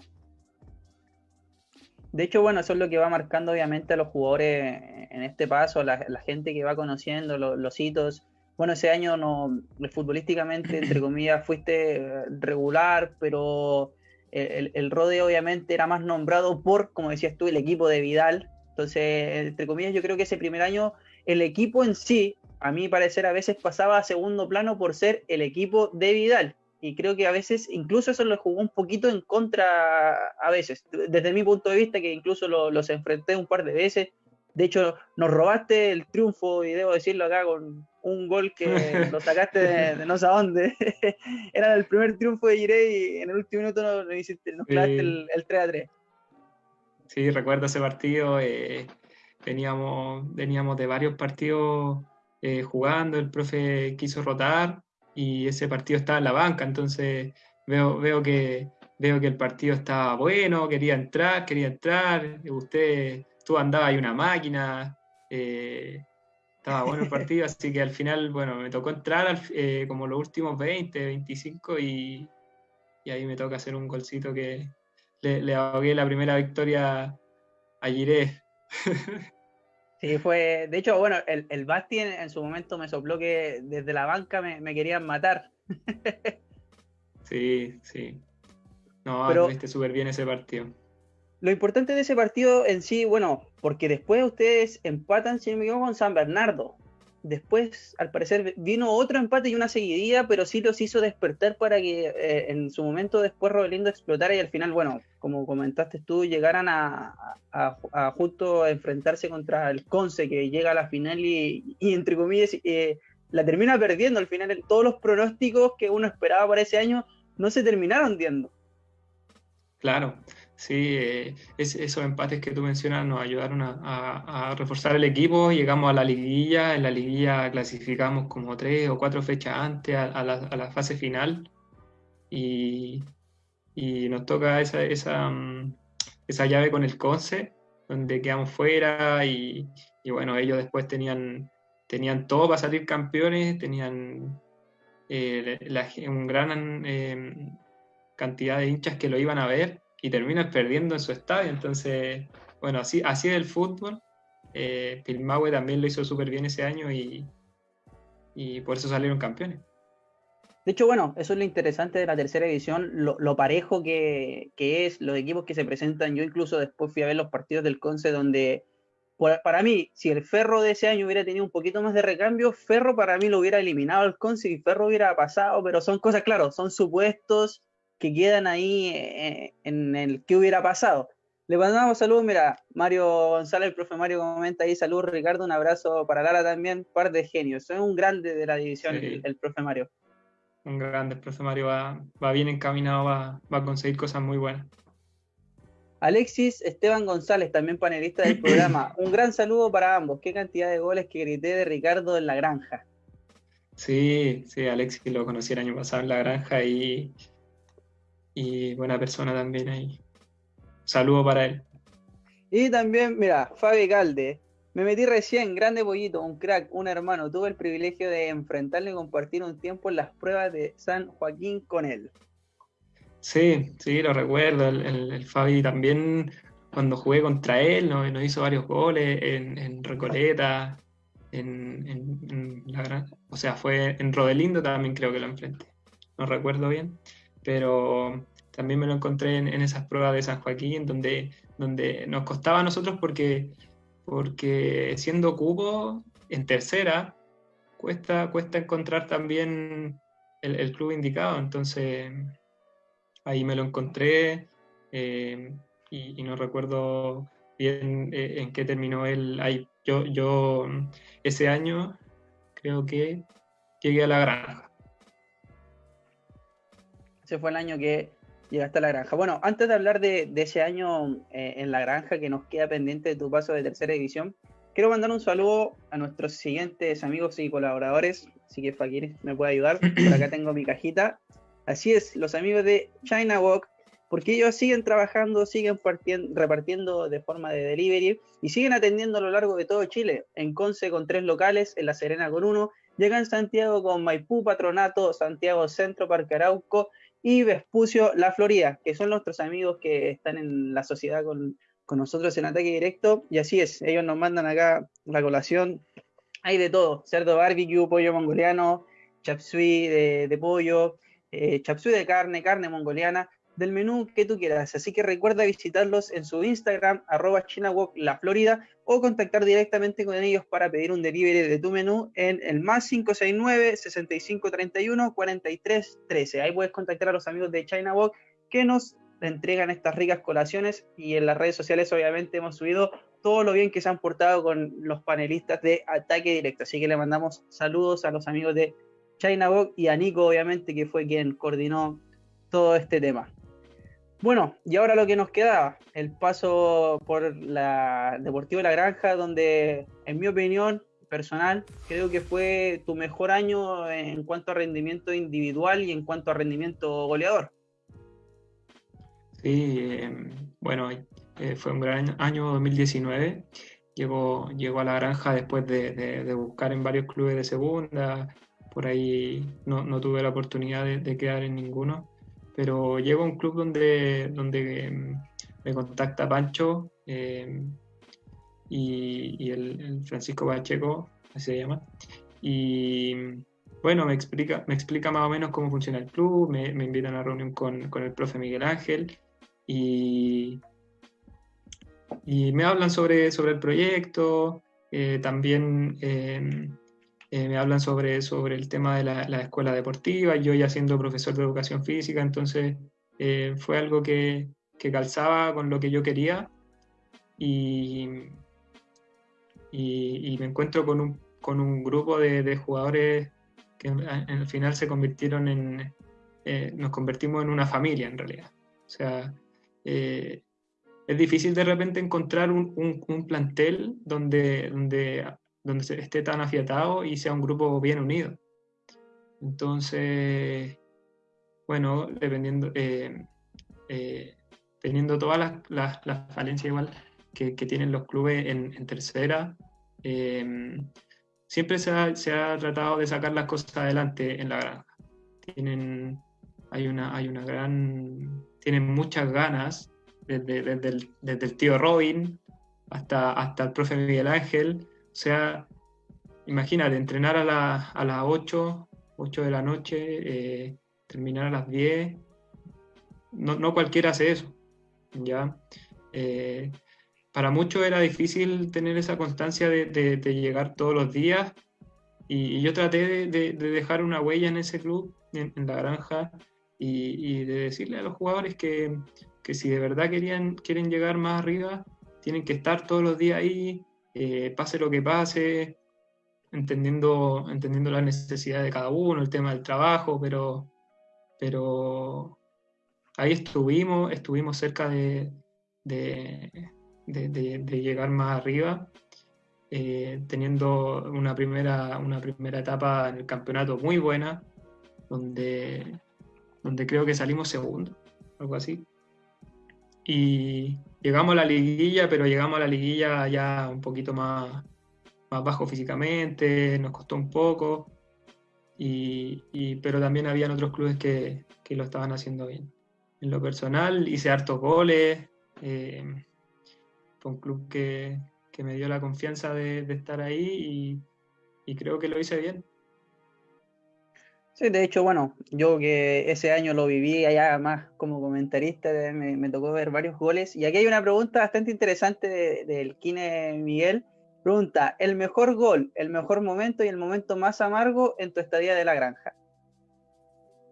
De hecho, bueno, eso es lo que va marcando obviamente a los jugadores en este paso, la, gente que va conociendo los hitos. Bueno, ese año no futbolísticamente, entre comillas, fuiste regular, pero el, el Rode obviamente era más nombrado por, como decías tú, el equipo de Vidal. Entonces, entre comillas, yo creo que ese primer año el equipo en sí, a mi parecer, a veces pasaba a segundo plano por ser el equipo de Vidal. Y creo que a veces incluso eso lo jugó un poquito en contra a veces, desde mi punto de vista que incluso los enfrenté un par de veces, de hecho nos robaste el triunfo y debo decirlo acá con un gol que lo sacaste de, no sé dónde, era el primer triunfo de Girey y en el último minuto nos, nos clavaste el, 3 a 3. Sí, recuerdo ese partido, eh, veníamos, veníamos de varios partidos eh, jugando, el profe quiso rotar y ese partido estaba en la banca, entonces veo, veo, que, veo que el partido estaba bueno, quería entrar, quería entrar, usted, tú andabas ahí una máquina, eh, estaba bueno el partido, así que al final, bueno, me tocó entrar eh, como los últimos 20, 25 y, y, ahí me toca hacer un golcito que le, le ahogué la primera victoria a Giré. Sí, fue. De hecho, bueno, el, el Basti en, su momento me sopló que desde la banca me, querían matar. sí, sí. No, Pero, viste súper bien ese partido. Lo importante de ese partido en sí, bueno, porque después ustedes empatan, si no me equivoco, con San Bernardo. Después, al parecer, vino otro empate y una seguidilla, pero sí los hizo despertar para que eh, en su momento después Robelindo explotara y al final, bueno, como comentaste tú, llegaran a, a, justo enfrentarse contra el Conce, que llega a la final y, entre comillas, eh, la termina perdiendo. Al final, todos los pronósticos que uno esperaba para ese año no se terminaron viendo. Claro, Sí, eh, esos empates que tú mencionas nos ayudaron a, reforzar el equipo. Llegamos a la liguilla, en la liguilla clasificamos como tres o cuatro fechas antes a, la, fase final y, nos toca mm, esa, llave con el Conce, donde quedamos fuera y, bueno, ellos después tenían, tenían todo para salir campeones, tenían eh, un gran eh, cantidad de hinchas que lo iban a ver y terminas perdiendo en su estadio. Entonces, bueno, así, así es el fútbol. Eh, Pilmahue también lo hizo súper bien ese año y, y por eso salieron campeones. De hecho, bueno, eso es lo interesante de la tercera edición, lo, parejo que, es, los equipos que se presentan. Yo incluso después fui a ver los partidos del Conce donde, para mí, si el Ferro de ese año hubiera tenido un poquito más de recambio, Ferro para mí lo hubiera eliminado al Conce y Ferro hubiera pasado, pero son cosas, claro, son supuestos que quedan ahí eh, en el que hubiera pasado. Le mandamos saludos, mira, Mario González, el profe Mario comenta ahí, saludos Ricardo, un abrazo para Lara también, par de genios, es un grande de la división el profe Mario un grande. El profe Mario va, bien encaminado, va, a conseguir cosas muy buenas. Alexis Esteban González, también panelista del programa. Un gran saludo para ambos. Qué cantidad de goles que grité de Ricardo en la granja. Sí, sí, Alexis lo conocí el año pasado en la granja y, y buena persona también ahí. Saludo para él. Y también, mira, Fabi Calde, me metí recién, grande pollito, un crack, un hermano. Tuve el privilegio de enfrentarle y compartir un tiempo en las pruebas de San Joaquín con él. Sí, sí, lo recuerdo. El, Fabi también, cuando jugué contra él, nos, hizo varios goles en, Recoleta, en, la gran, o sea, fue en Rodelindo también creo que lo enfrenté. No recuerdo bien, pero también me lo encontré en, esas pruebas de San Joaquín, donde, donde nos costaba a nosotros porque porque siendo cubo en tercera, cuesta, cuesta encontrar también el, club indicado. Entonces, ahí me lo encontré eh, y, no recuerdo bien eh, en qué terminó él. Ahí, yo, yo ese año creo que llegué a la granja. Ese fue el año que Llegaste a la granja. Bueno, antes de hablar de, ese año eh, en la granja que nos queda pendiente de tu paso de tercera división, quiero mandar un saludo a nuestros siguientes amigos y colaboradores. Así que Fakir me puede ayudar. Por acá tengo mi cajita. Así es, los amigos de China Walk, porque ellos siguen trabajando, siguen repartiendo de forma de delivery y siguen atendiendo a lo largo de todo Chile. En Conce con tres locales, en La Serena con uno, llega en Santiago con Maipú, Patronato, Santiago Centro, Parque Arauco y Vespucio La Florida, que son nuestros amigos que están en la sociedad con, nosotros en ataque directo. Y así es, ellos nos mandan acá la colación. Hay de todo, cerdo barbecue, pollo mongoliano, chapsui de, pollo, eh, chapsui de carne, carne mongoliana del menú que tú quieras. Así que recuerda visitarlos en su Instagram, arroba ChinaWalk o contactar directamente con ellos para pedir un delivery de tu menú en el más 569-6531-4313. Ahí puedes contactar a los amigos de China Walk que nos entregan estas ricas colaciones y en las redes sociales obviamente hemos subido todo lo bien que se han portado con los panelistas de Ataque Directo. Así que le mandamos saludos a los amigos de China Walk y a Nico obviamente que fue quien coordinó todo este tema. Bueno, y ahora lo que nos queda, el paso por la Deportivo La Granja, donde en mi opinión personal creo que fue tu mejor año en cuanto a rendimiento individual y en cuanto a rendimiento goleador. Sí, em, bueno, eh, fue un gran año 2019. Llegó, llegó a la granja después de, buscar en varios clubes de segunda. Por ahí no, tuve la oportunidad de quedar en ninguno pero llego a un club donde, donde em, me contacta Pancho em, y, el, Francisco Pacheco, así se llama, y bueno, me explica, me explica más o menos cómo funciona el club, me, me invitan a una reunión con, con, el profe Miguel Ángel y, y me hablan sobre, sobre el proyecto, eh, también em, eh, me hablan sobre, sobre el tema de la, escuela deportiva, yo ya siendo profesor de educación física, entonces eh, fue algo que, que, calzaba con lo que yo quería y, y, me encuentro con un, con un grupo de, de, jugadores que el final se convirtieron en, eh, nos convertimos en una familia en realidad. O sea, es difícil de repente encontrar un, un, un plantel donde, donde donde esté tan afiatado y sea un grupo bien unido. Entonces, bueno, dependiendo, eh, eh, teniendo todas las, falencias igual que, tienen los clubes en, tercera, eh, siempre se ha, tratado de sacar las cosas adelante en la granja. Tienen, hay una, hay una gran, tienen muchas ganas, desde, el, tío Robin hasta, hasta el profe Miguel Ángel, o sea, imagínate, entrenar a, las 8 8 de la noche, eh, terminar a las 10. No, no, cualquiera hace eso. ¿ya? Eh, para muchos era difícil tener esa constancia de, de, llegar todos los días y, yo traté de, de, dejar una huella en ese club, en, la granja, y, y, de decirle a los jugadores que, que, si de verdad querían, quieren llegar más arriba, tienen que estar todos los días ahí, eh, pase lo que pase, entendiendo, entendiendo las necesidades de cada uno, el tema del trabajo, pero, pero ahí estuvimos, estuvimos cerca de, de, llegar más arriba, eh, teniendo una primera, una primera etapa en el campeonato muy buena, donde, donde creo que salimos segundo, algo así. Y llegamos a la liguilla, pero llegamos a la liguilla ya un poquito más, más bajo físicamente, nos costó un poco, y, pero también habían otros clubes que, que, lo estaban haciendo bien. En lo personal hice hartos goles, eh, fue un club que, que, me dio la confianza de, de estar ahí y, y, creo que lo hice bien. Sí, de hecho, bueno, yo que ese año lo viví allá más como comentarista, me, me tocó ver varios goles. Y aquí hay una pregunta bastante interesante del de, Kine Miguel, Pregunta, el mejor gol, el mejor momento y el momento más amargo en tu estadía de la granja.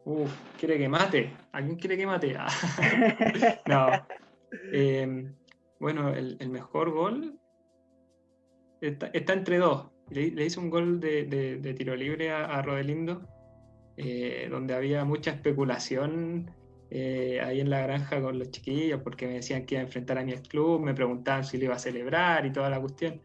Uf, quiere que mate. ¿A quién quiere que mate? no. Eh, bueno, el, mejor gol está, entre dos. Le, hice un gol de, tiro libre a, Rodelindo, eh, donde había mucha especulación eh, ahí en la granja con los chiquillos, porque me decían que iba a enfrentar a mi club, me preguntaban si lo iba a celebrar y toda la cuestión.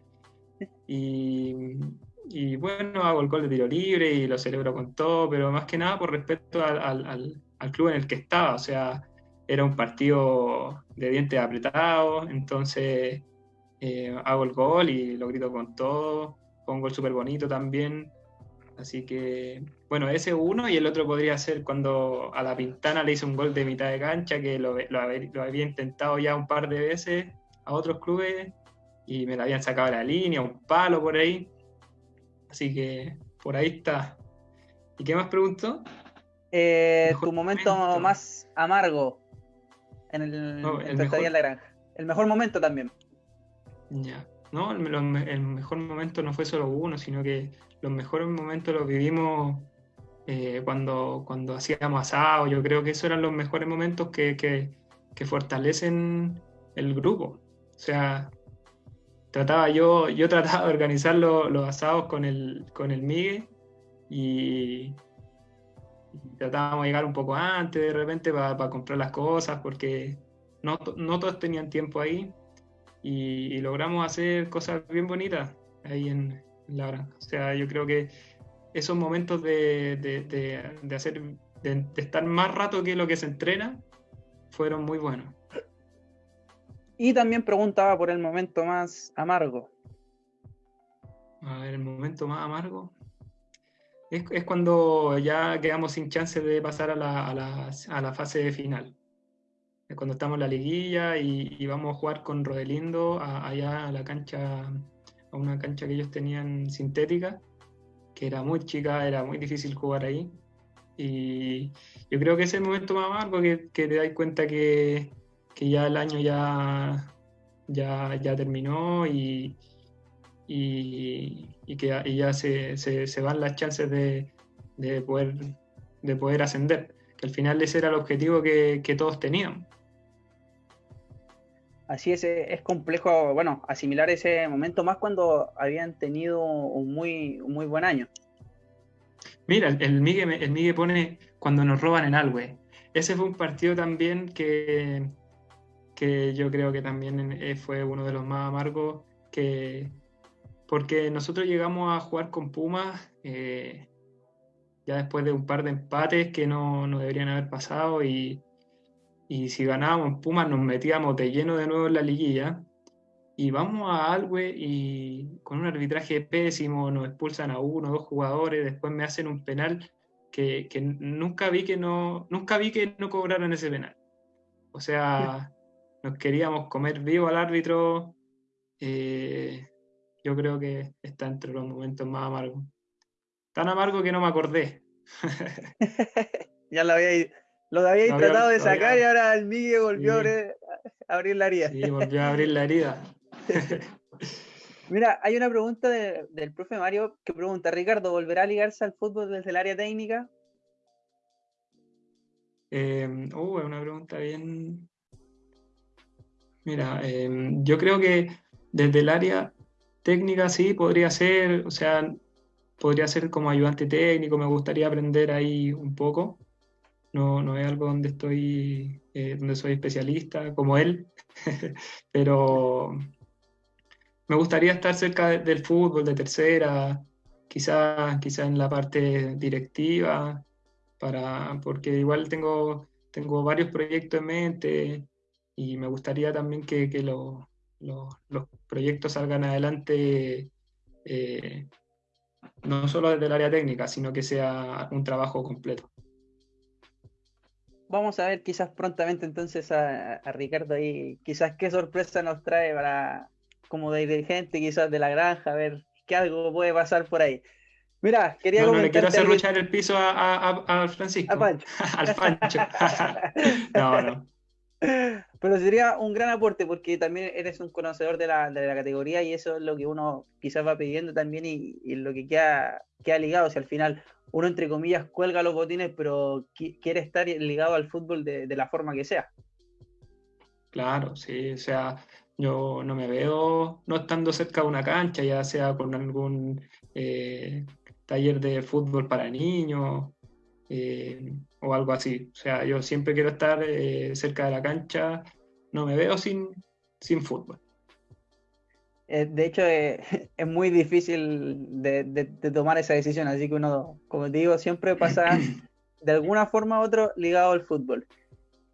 Y, bueno, hago el gol de tiro libre y lo celebro con todo, pero más que nada por respeto al, club en el que estaba. O sea, era un partido de dientes apretados, entonces eh, hago el gol y lo grito con todo. Fue un gol súper bonito también. Así que, bueno, ese uno y el otro podría ser cuando a la Pintana le hice un gol de mitad de cancha, que lo, lo había intentado ya un par de veces a otros clubes y me la habían sacado la línea, un palo por ahí. Así que por ahí está. ¿Y qué más preguntó? Eh, tu momento, más amargo en el, en la granja. El mejor momento también. Ya. No, el, el, mejor momento no fue solo uno, sino que los mejores momentos los vivimos eh, cuando, cuando hacíamos asado. Yo creo que esos eran los mejores momentos que, que, fortalecen el grupo. O sea, trataba yo, yo trataba de organizar los asados con el, con el Migue y, tratábamos de llegar un poco antes de repente para comprar las cosas porque no, no, todos tenían tiempo ahí y, logramos hacer cosas bien bonitas ahí en, la granja. O sea, yo creo que esos momentos de, de, de hacer, de estar más rato que lo que se entrena fueron muy buenos. Y también preguntaba por el momento más amargo. A ver, el momento más amargo. Es, es cuando ya quedamos sin chance de pasar a la, a la, a la fase final. Es cuando estamos en la liguilla y, y vamos a jugar con Rodelindo allá a la cancha, una cancha que ellos tenían sintética, que era muy chica, era muy difícil jugar ahí. Y yo creo que ese es el momento más amargo que, que te das cuenta que, que ya el año ya, ya, ya terminó y, y, que ya se, se, van las chances de, de, poder, de poder ascender, que al final ese era el objetivo que, que todos tenían. Así es, es complejo, bueno, asimilar ese momento más cuando habían tenido un muy, muy buen año. Mira, el Migue, el Migue pone cuando nos roban en Alwe. Ese fue un partido también que, que yo creo que también eh, fue uno de los más amargos, que, porque nosotros llegamos a jugar con Pumas eh, ya después de un par de empates que no, no deberían haber pasado y, y, si ganábamos Pumas nos metíamos de lleno de nuevo en la liguilla y vamos a Alwe y con un arbitraje pésimo nos expulsan a uno, dos jugadores, después me hacen un penal que, que nunca vi que no nunca vi que no cobraran ese penal. O sea, nos queríamos comer vivo al árbitro, eh, yo creo que está entre los momentos más amargos. Tan amargo que no me acordé, ya lo había, lo había tratado de sacar y ahora el Miguel volvió a, abrir, la herida. Sí, volvió a abrir la herida. Mira, hay una pregunta del profe Mario que pregunta, Ricardo, ¿volverá a ligarse al fútbol desde el área técnica? Eh, uh, es una pregunta bien... Mira, em, yo creo que desde el área técnica sí podría ser, o sea, podría ser como ayudante técnico, me gustaría aprender ahí un poco. No, no es algo donde estoy, eh, donde soy especialista como él, pero me gustaría estar cerca del fútbol, de tercera, quizás quizá en la parte directiva, para, porque igual tengo, tengo varios proyectos en mente y me gustaría también que, los proyectos salgan adelante eh, no solo desde el área técnica, sino que sea un trabajo completo. Vamos a ver quizás prontamente entonces a, Ricardo ahí, quizás qué sorpresa nos trae para como dirigente quizás de la granja, a ver qué algo puede pasar por ahí. Mira, quería no, no le quiero hacer luchar el piso a, a, Francisco. A Pancho. Al Pancho. no, no. Pero sería un gran aporte porque también eres un conocedor de la, de la categoría y eso es lo que uno quizás va pidiendo también y, lo que queda, queda ligado. O sea, al final uno, entre comillas, cuelga los botines, pero quiere estar ligado al fútbol de, la forma que sea. Claro, sí, o sea, yo no me veo no estando cerca de una cancha, ya sea con algún eh, taller de fútbol para niños eh, o algo así. O sea, yo siempre quiero estar eh, cerca de la cancha, no me veo sin, sin fútbol. De hecho, es muy difícil de, tomar esa decisión, así que uno, como te digo, siempre pasa de alguna forma u otra ligado al fútbol.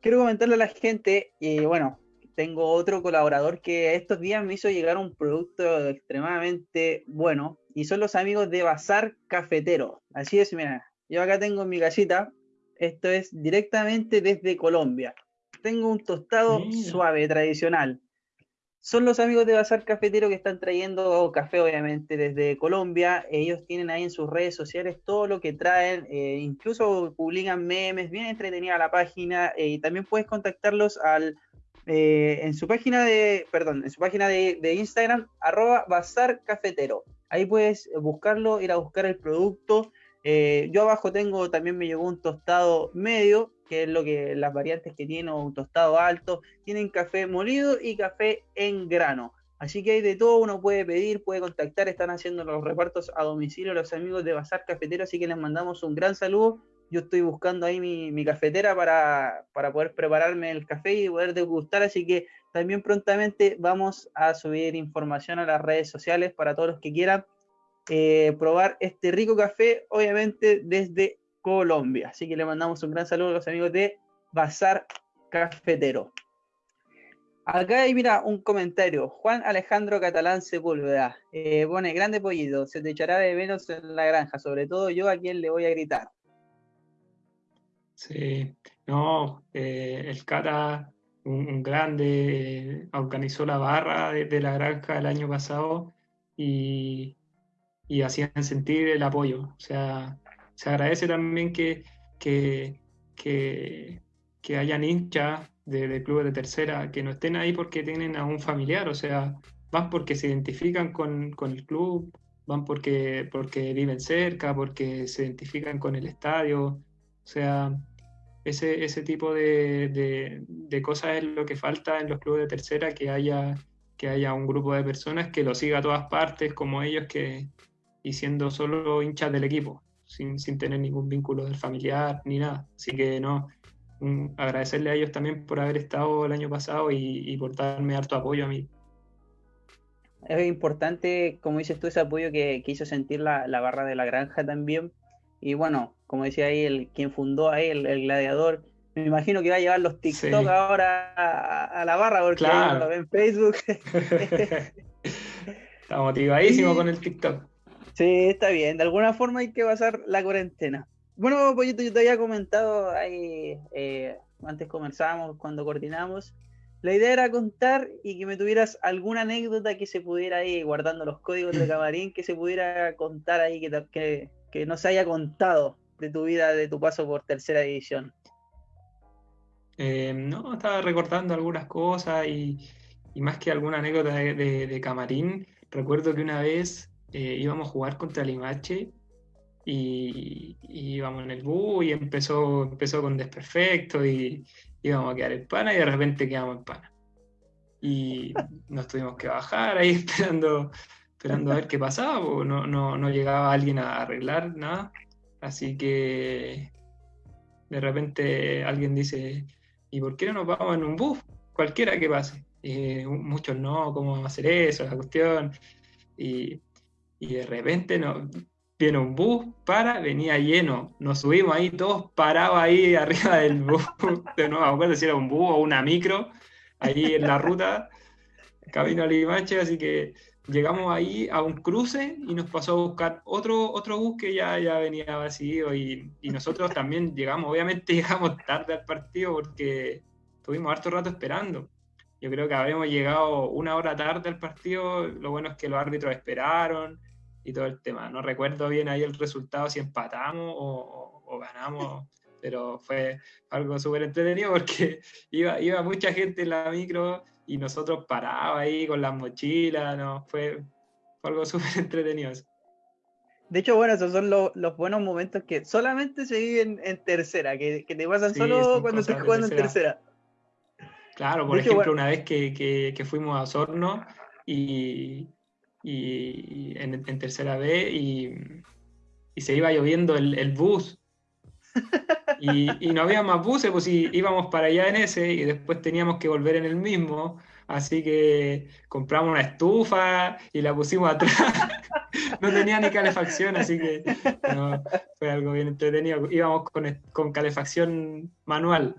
Quiero comentarle a la gente, y bueno, tengo otro colaborador que estos días me hizo llegar un producto extremadamente bueno, y son los amigos de Bazar Cafetero. Así es, mira, yo acá tengo mi casita, esto es directamente desde Colombia. Tengo un tostado suave, tradicional. Son los amigos de Bazar Cafetero que están trayendo café, obviamente, desde Colombia. Ellos tienen ahí en sus redes sociales todo lo que traen, eh, incluso publican memes, bien entretenida la página. Eh, y también puedes contactarlos al eh, en su página de, perdón, en su página de, Instagram, arroba bazar cafetero. Ahí puedes buscarlo, ir a buscar el producto. Eh, yo abajo tengo, también me llegó un tostado medio, que es lo que las variantes que tiene, un tostado alto. Tienen café molido y café en grano. Así que hay de todo, uno puede pedir, puede contactar, están haciendo los repartos a domicilio los amigos de Bazar Cafetero, así que les mandamos un gran saludo. Yo estoy buscando ahí mi, cafetera para, para, poder prepararme el café y poder degustar, así que también prontamente vamos a subir información a las redes sociales para todos los que quieran eh, probar este rico café, obviamente desde Colombia. Así que le mandamos un gran saludo a los amigos de Bazar Cafetero. Acá hay, mira, un comentario. Juan Alejandro Catalán Sepúlveda eh, pone, grande pollito, se te echará de menos en la granja, sobre todo yo a quien le voy a gritar. Sí, no, eh, el Cata un, grande, organizó la barra de, la granja el año pasado y, hacían sentir el apoyo. O sea, se agradece también que, que, que, hayan hinchas de, clubes de tercera que no estén ahí porque tienen a un familiar, o sea, van porque se identifican con, el club, van porque, porque viven cerca, porque se identifican con el estadio. O sea, ese, ese tipo de, cosas es lo que falta en los clubes de tercera, que haya, que haya un grupo de personas que lo siga a todas partes, como ellos, que, y siendo solo hinchas del equipo, sin, tener ningún vínculo del familiar ni nada. Así que no, agradecerle a ellos también por haber estado el año pasado y, por darme harto apoyo a mí. Es importante, como dices tú, ese apoyo que, quiso hizo sentir la, la barra de la granja también. Y bueno, como decía ahí, el quien fundó ahí, el, gladiador, me imagino que va a llevar los TikTok ahora a, la barra porque lo ve en Facebook. está motivadísimo con el TikTok. Sí, está bien. De alguna forma hay que pasar la cuarentena. Bueno, Pollito, yo te había comentado ahí, eh, antes conversábamos, cuando coordinamos. La idea era contar y que me tuvieras alguna anécdota que se pudiera ahí, guardando los códigos de camarín, que se pudiera contar ahí, que, que, que no se haya contado de tu vida, de tu paso por tercera división? Eh, no, estaba recordando algunas cosas y, más que alguna anécdota de, camarín, recuerdo que una vez eh, íbamos a jugar contra Limache y, y, íbamos en el bus y empezó, empezó con desperfecto y íbamos a quedar en pana y de repente quedamos en pana. Y nos tuvimos que bajar ahí esperando, esperando a ver qué pasaba, no, no, no llegaba alguien a arreglar nada. Así que de repente alguien dice, ¿y por qué no nos vamos en un bus? Cualquiera que pase. Y muchos no, ¿cómo vamos a hacer eso? La cuestión. Y, y de repente no, viene un bus, para, venía lleno. Nos subimos ahí, todos parados ahí arriba del bus. No me acuerdo si era un bus o una micro, ahí en la ruta, camino a Limache, así que llegamos ahí a un cruce y nos pasó a buscar otro, otro bus que ya, ya venía vacío y, y nosotros también llegamos, obviamente llegamos tarde al partido porque tuvimos harto rato esperando. Yo creo que habremos llegado una hora tarde al partido, lo bueno es que los árbitros esperaron y todo el tema. No recuerdo bien ahí el resultado, si empatamos o, o, ganamos, pero fue algo súper entretenido porque iba, iba mucha gente en la micro y nosotros parados ahí con las mochilas, ¿no? Fue, algo súper entretenido. De hecho, bueno, esos son los, los buenos momentos que solamente se viven en tercera, que, que te pasan solo cuando estás jugando en tercera. Claro, por ejemplo, una vez que, que, que, fuimos a Osorno y, y en, tercera B y, se iba lloviendo el, bus. Y, no había más buses, pues íbamos para allá en ese y después teníamos que volver en el mismo. Así que compramos una estufa y la pusimos atrás. no tenía ni calefacción, así que fue algo bien entretenido. Íbamos con, con calefacción manual.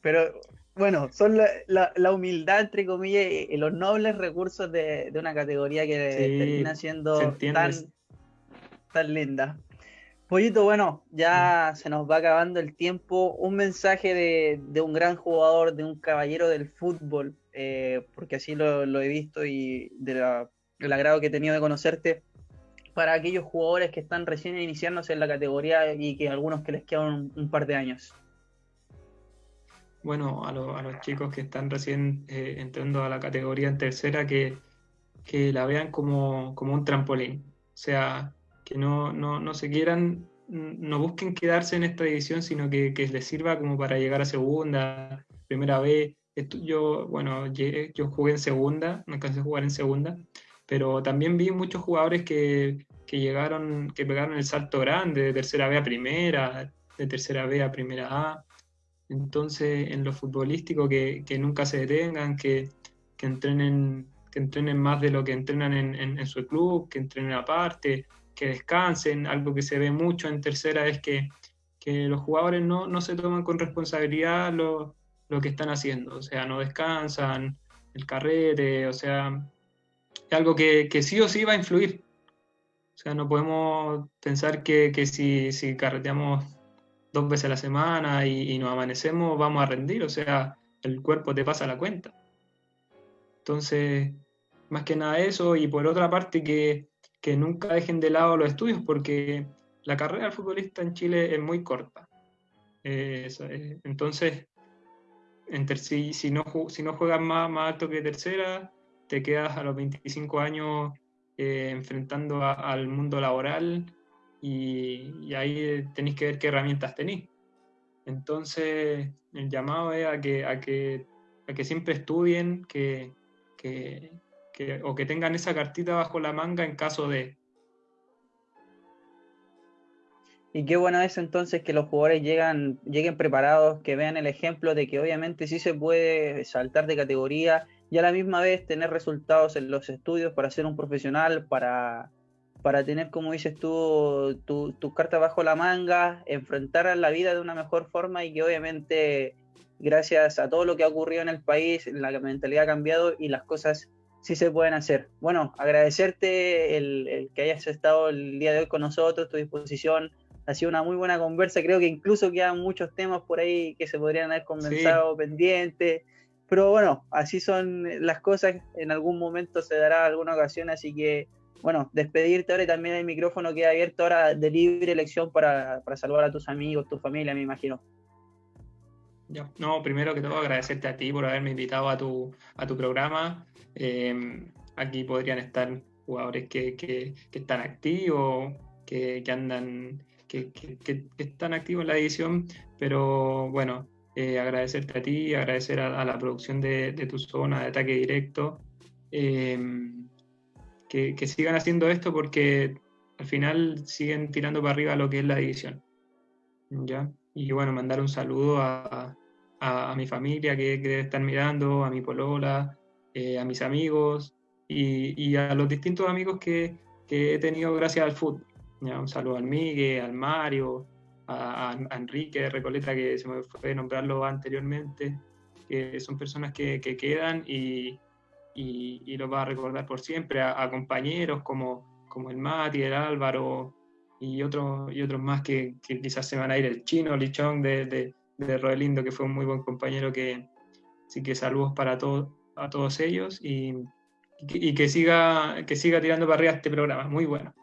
Pero bueno, son la, la, humildad, entre comillas, y, los nobles recursos de, de una categoría que termina siendo tan, tan linda. Pollito, bueno, ya se nos va acabando el tiempo. Un mensaje de, de un gran jugador, de un caballero del fútbol, eh, porque así lo, lo, he visto y de la, agrado que he tenido de conocerte, para aquellos jugadores que están recién iniciándose en la categoría y que algunos que les quedan un par de años bueno, a, a, los chicos que están recién eh, entrando a la categoría en tercera, que, que la vean como, como, un trampolín. O sea, que no, no, no, se quieran, no busquen quedarse en esta división, sino que, que les sirva como para llegar a segunda, primera vez. Yo, bueno, yo jugué en segunda, no alcancé a jugar en segunda, pero también vi muchos jugadores que, que llegaron, que pegaron el salto grande de tercera B a primera, de tercera B a primera A entonces, en lo futbolístico, que, que nunca se detengan, que, que, entrenen, que entrenen más de lo que entrenan en, su club, que entrenen aparte, que descansen. Algo que se ve mucho en tercera es que, que los jugadores no, no, se toman con responsabilidad lo, lo, que están haciendo, o sea, no descansan, el carrete, o sea, es algo que, que sí o sí va a influir. O sea, no podemos pensar que, que si, si carreteamos dos veces a la semana y, nos amanecemos, vamos a rendir, o sea, el cuerpo te pasa la cuenta. Entonces, más que nada eso, y por otra parte que, que nunca dejen de lado los estudios, porque la carrera del futbolista en Chile es muy corta. Eh, entonces, si, si, no, si no juegas más, más alto que tercera, te quedas a los 25 años eh, enfrentando al mundo laboral y, ahí tenéis que ver qué herramientas tenéis. Entonces, el llamado es a que, a que, a que siempre estudien que, que, que, o que tengan esa cartita bajo la manga en caso de... Y qué bueno es entonces que los jugadores llegan, lleguen preparados, que vean el ejemplo de que obviamente sí se puede saltar de categoría y a la misma vez tener resultados en los estudios para ser un profesional, para, para tener, como dices tú, tus tu cartas bajo la manga, enfrentar a la vida de una mejor forma y que obviamente gracias a todo lo que ha ocurrido en el país, la mentalidad ha cambiado y las cosas sí se pueden hacer. Bueno, agradecerte el, que hayas estado el día de hoy con nosotros, tu disposición. Ha sido una muy buena conversa. Creo que incluso quedan muchos temas por ahí que se podrían haber conversado pendientes. Pero bueno, así son las cosas. En algún momento se dará alguna ocasión, así que bueno, despedirte ahora y también el micrófono queda abierto ahora de libre elección para, saludar a tus amigos, tu familia, me imagino. No, primero que todo agradecerte a ti por haberme invitado a tu, a tu programa. Eh, aquí podrían estar jugadores que, están activos, que, andan, que, están activos en la edición, pero bueno, eh, agradecerte a ti, agradecer a, la producción de, tu zona de ataque directo, em, que, sigan haciendo esto porque al final siguen tirando para arriba lo que es la edición. ¿ya? Y bueno, mandar un saludo a, mi familia que, debe estar mirando, a mi polola, eh, a mis amigos, y, a los distintos amigos que, he tenido gracias al fútbol. un saludo al Miguel, al Mario, a, Enrique Recoleta, que se me fue nombrarlo anteriormente, que son personas que, quedan y, y, los va a recordar por siempre, a, compañeros como, como el Mati, el Álvaro y otros, y otros más que, quizás se van a ir, el chino, Lichón de, de, de Rodelindo, que fue un muy buen compañero, que sí que saludos para todos a todos ellos y, y que siga, que siga tirando para arriba este programa. Muy bueno.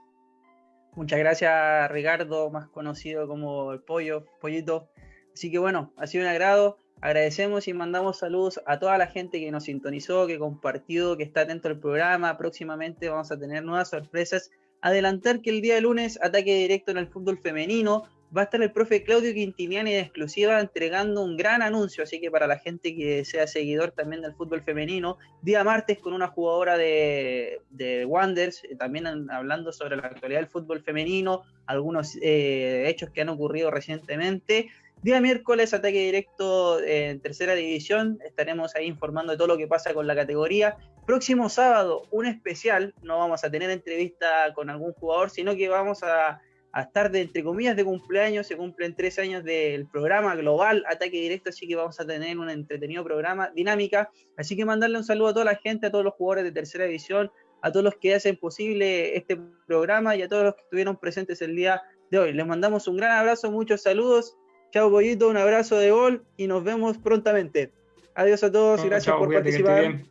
Muchas gracias, Ricardo, más conocido como el pollo, pollito. Así que bueno, ha sido un agrado. Agradecemos y mandamos saludos a toda la gente que nos sintonizó, que compartió, que está atento al programa. Próximamente vamos a tener nuevas sorpresas. Adelantar que el día de lunes, ataque directo en el fútbol femenino va a estar el profe Claudio Quintiniani de exclusiva entregando un gran anuncio, así que para la gente que sea seguidor también del fútbol femenino, día martes con una jugadora de, de Wonders, eh, también hablando sobre la actualidad del fútbol femenino, algunos eh, hechos que han ocurrido recientemente. Día miércoles, ataque directo en tercera división, estaremos ahí informando de todo lo que pasa con la categoría. Próximo sábado, un especial, no vamos a tener entrevista con algún jugador, sino que vamos a a estar de, entre comillas, de cumpleaños, se cumplen tres años del programa global Ataque Directo, así que vamos a tener un entretenido programa, dinámica, así que mandarle un saludo a toda la gente, a todos los jugadores de tercera división, a todos los que hacen posible este programa y a todos los que estuvieron presentes el día de hoy. Les mandamos un gran abrazo, muchos saludos, chao Pollito, un abrazo de gol y nos vemos prontamente. Adiós a todos y gracias por participar.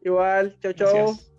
Igual, chao, chao.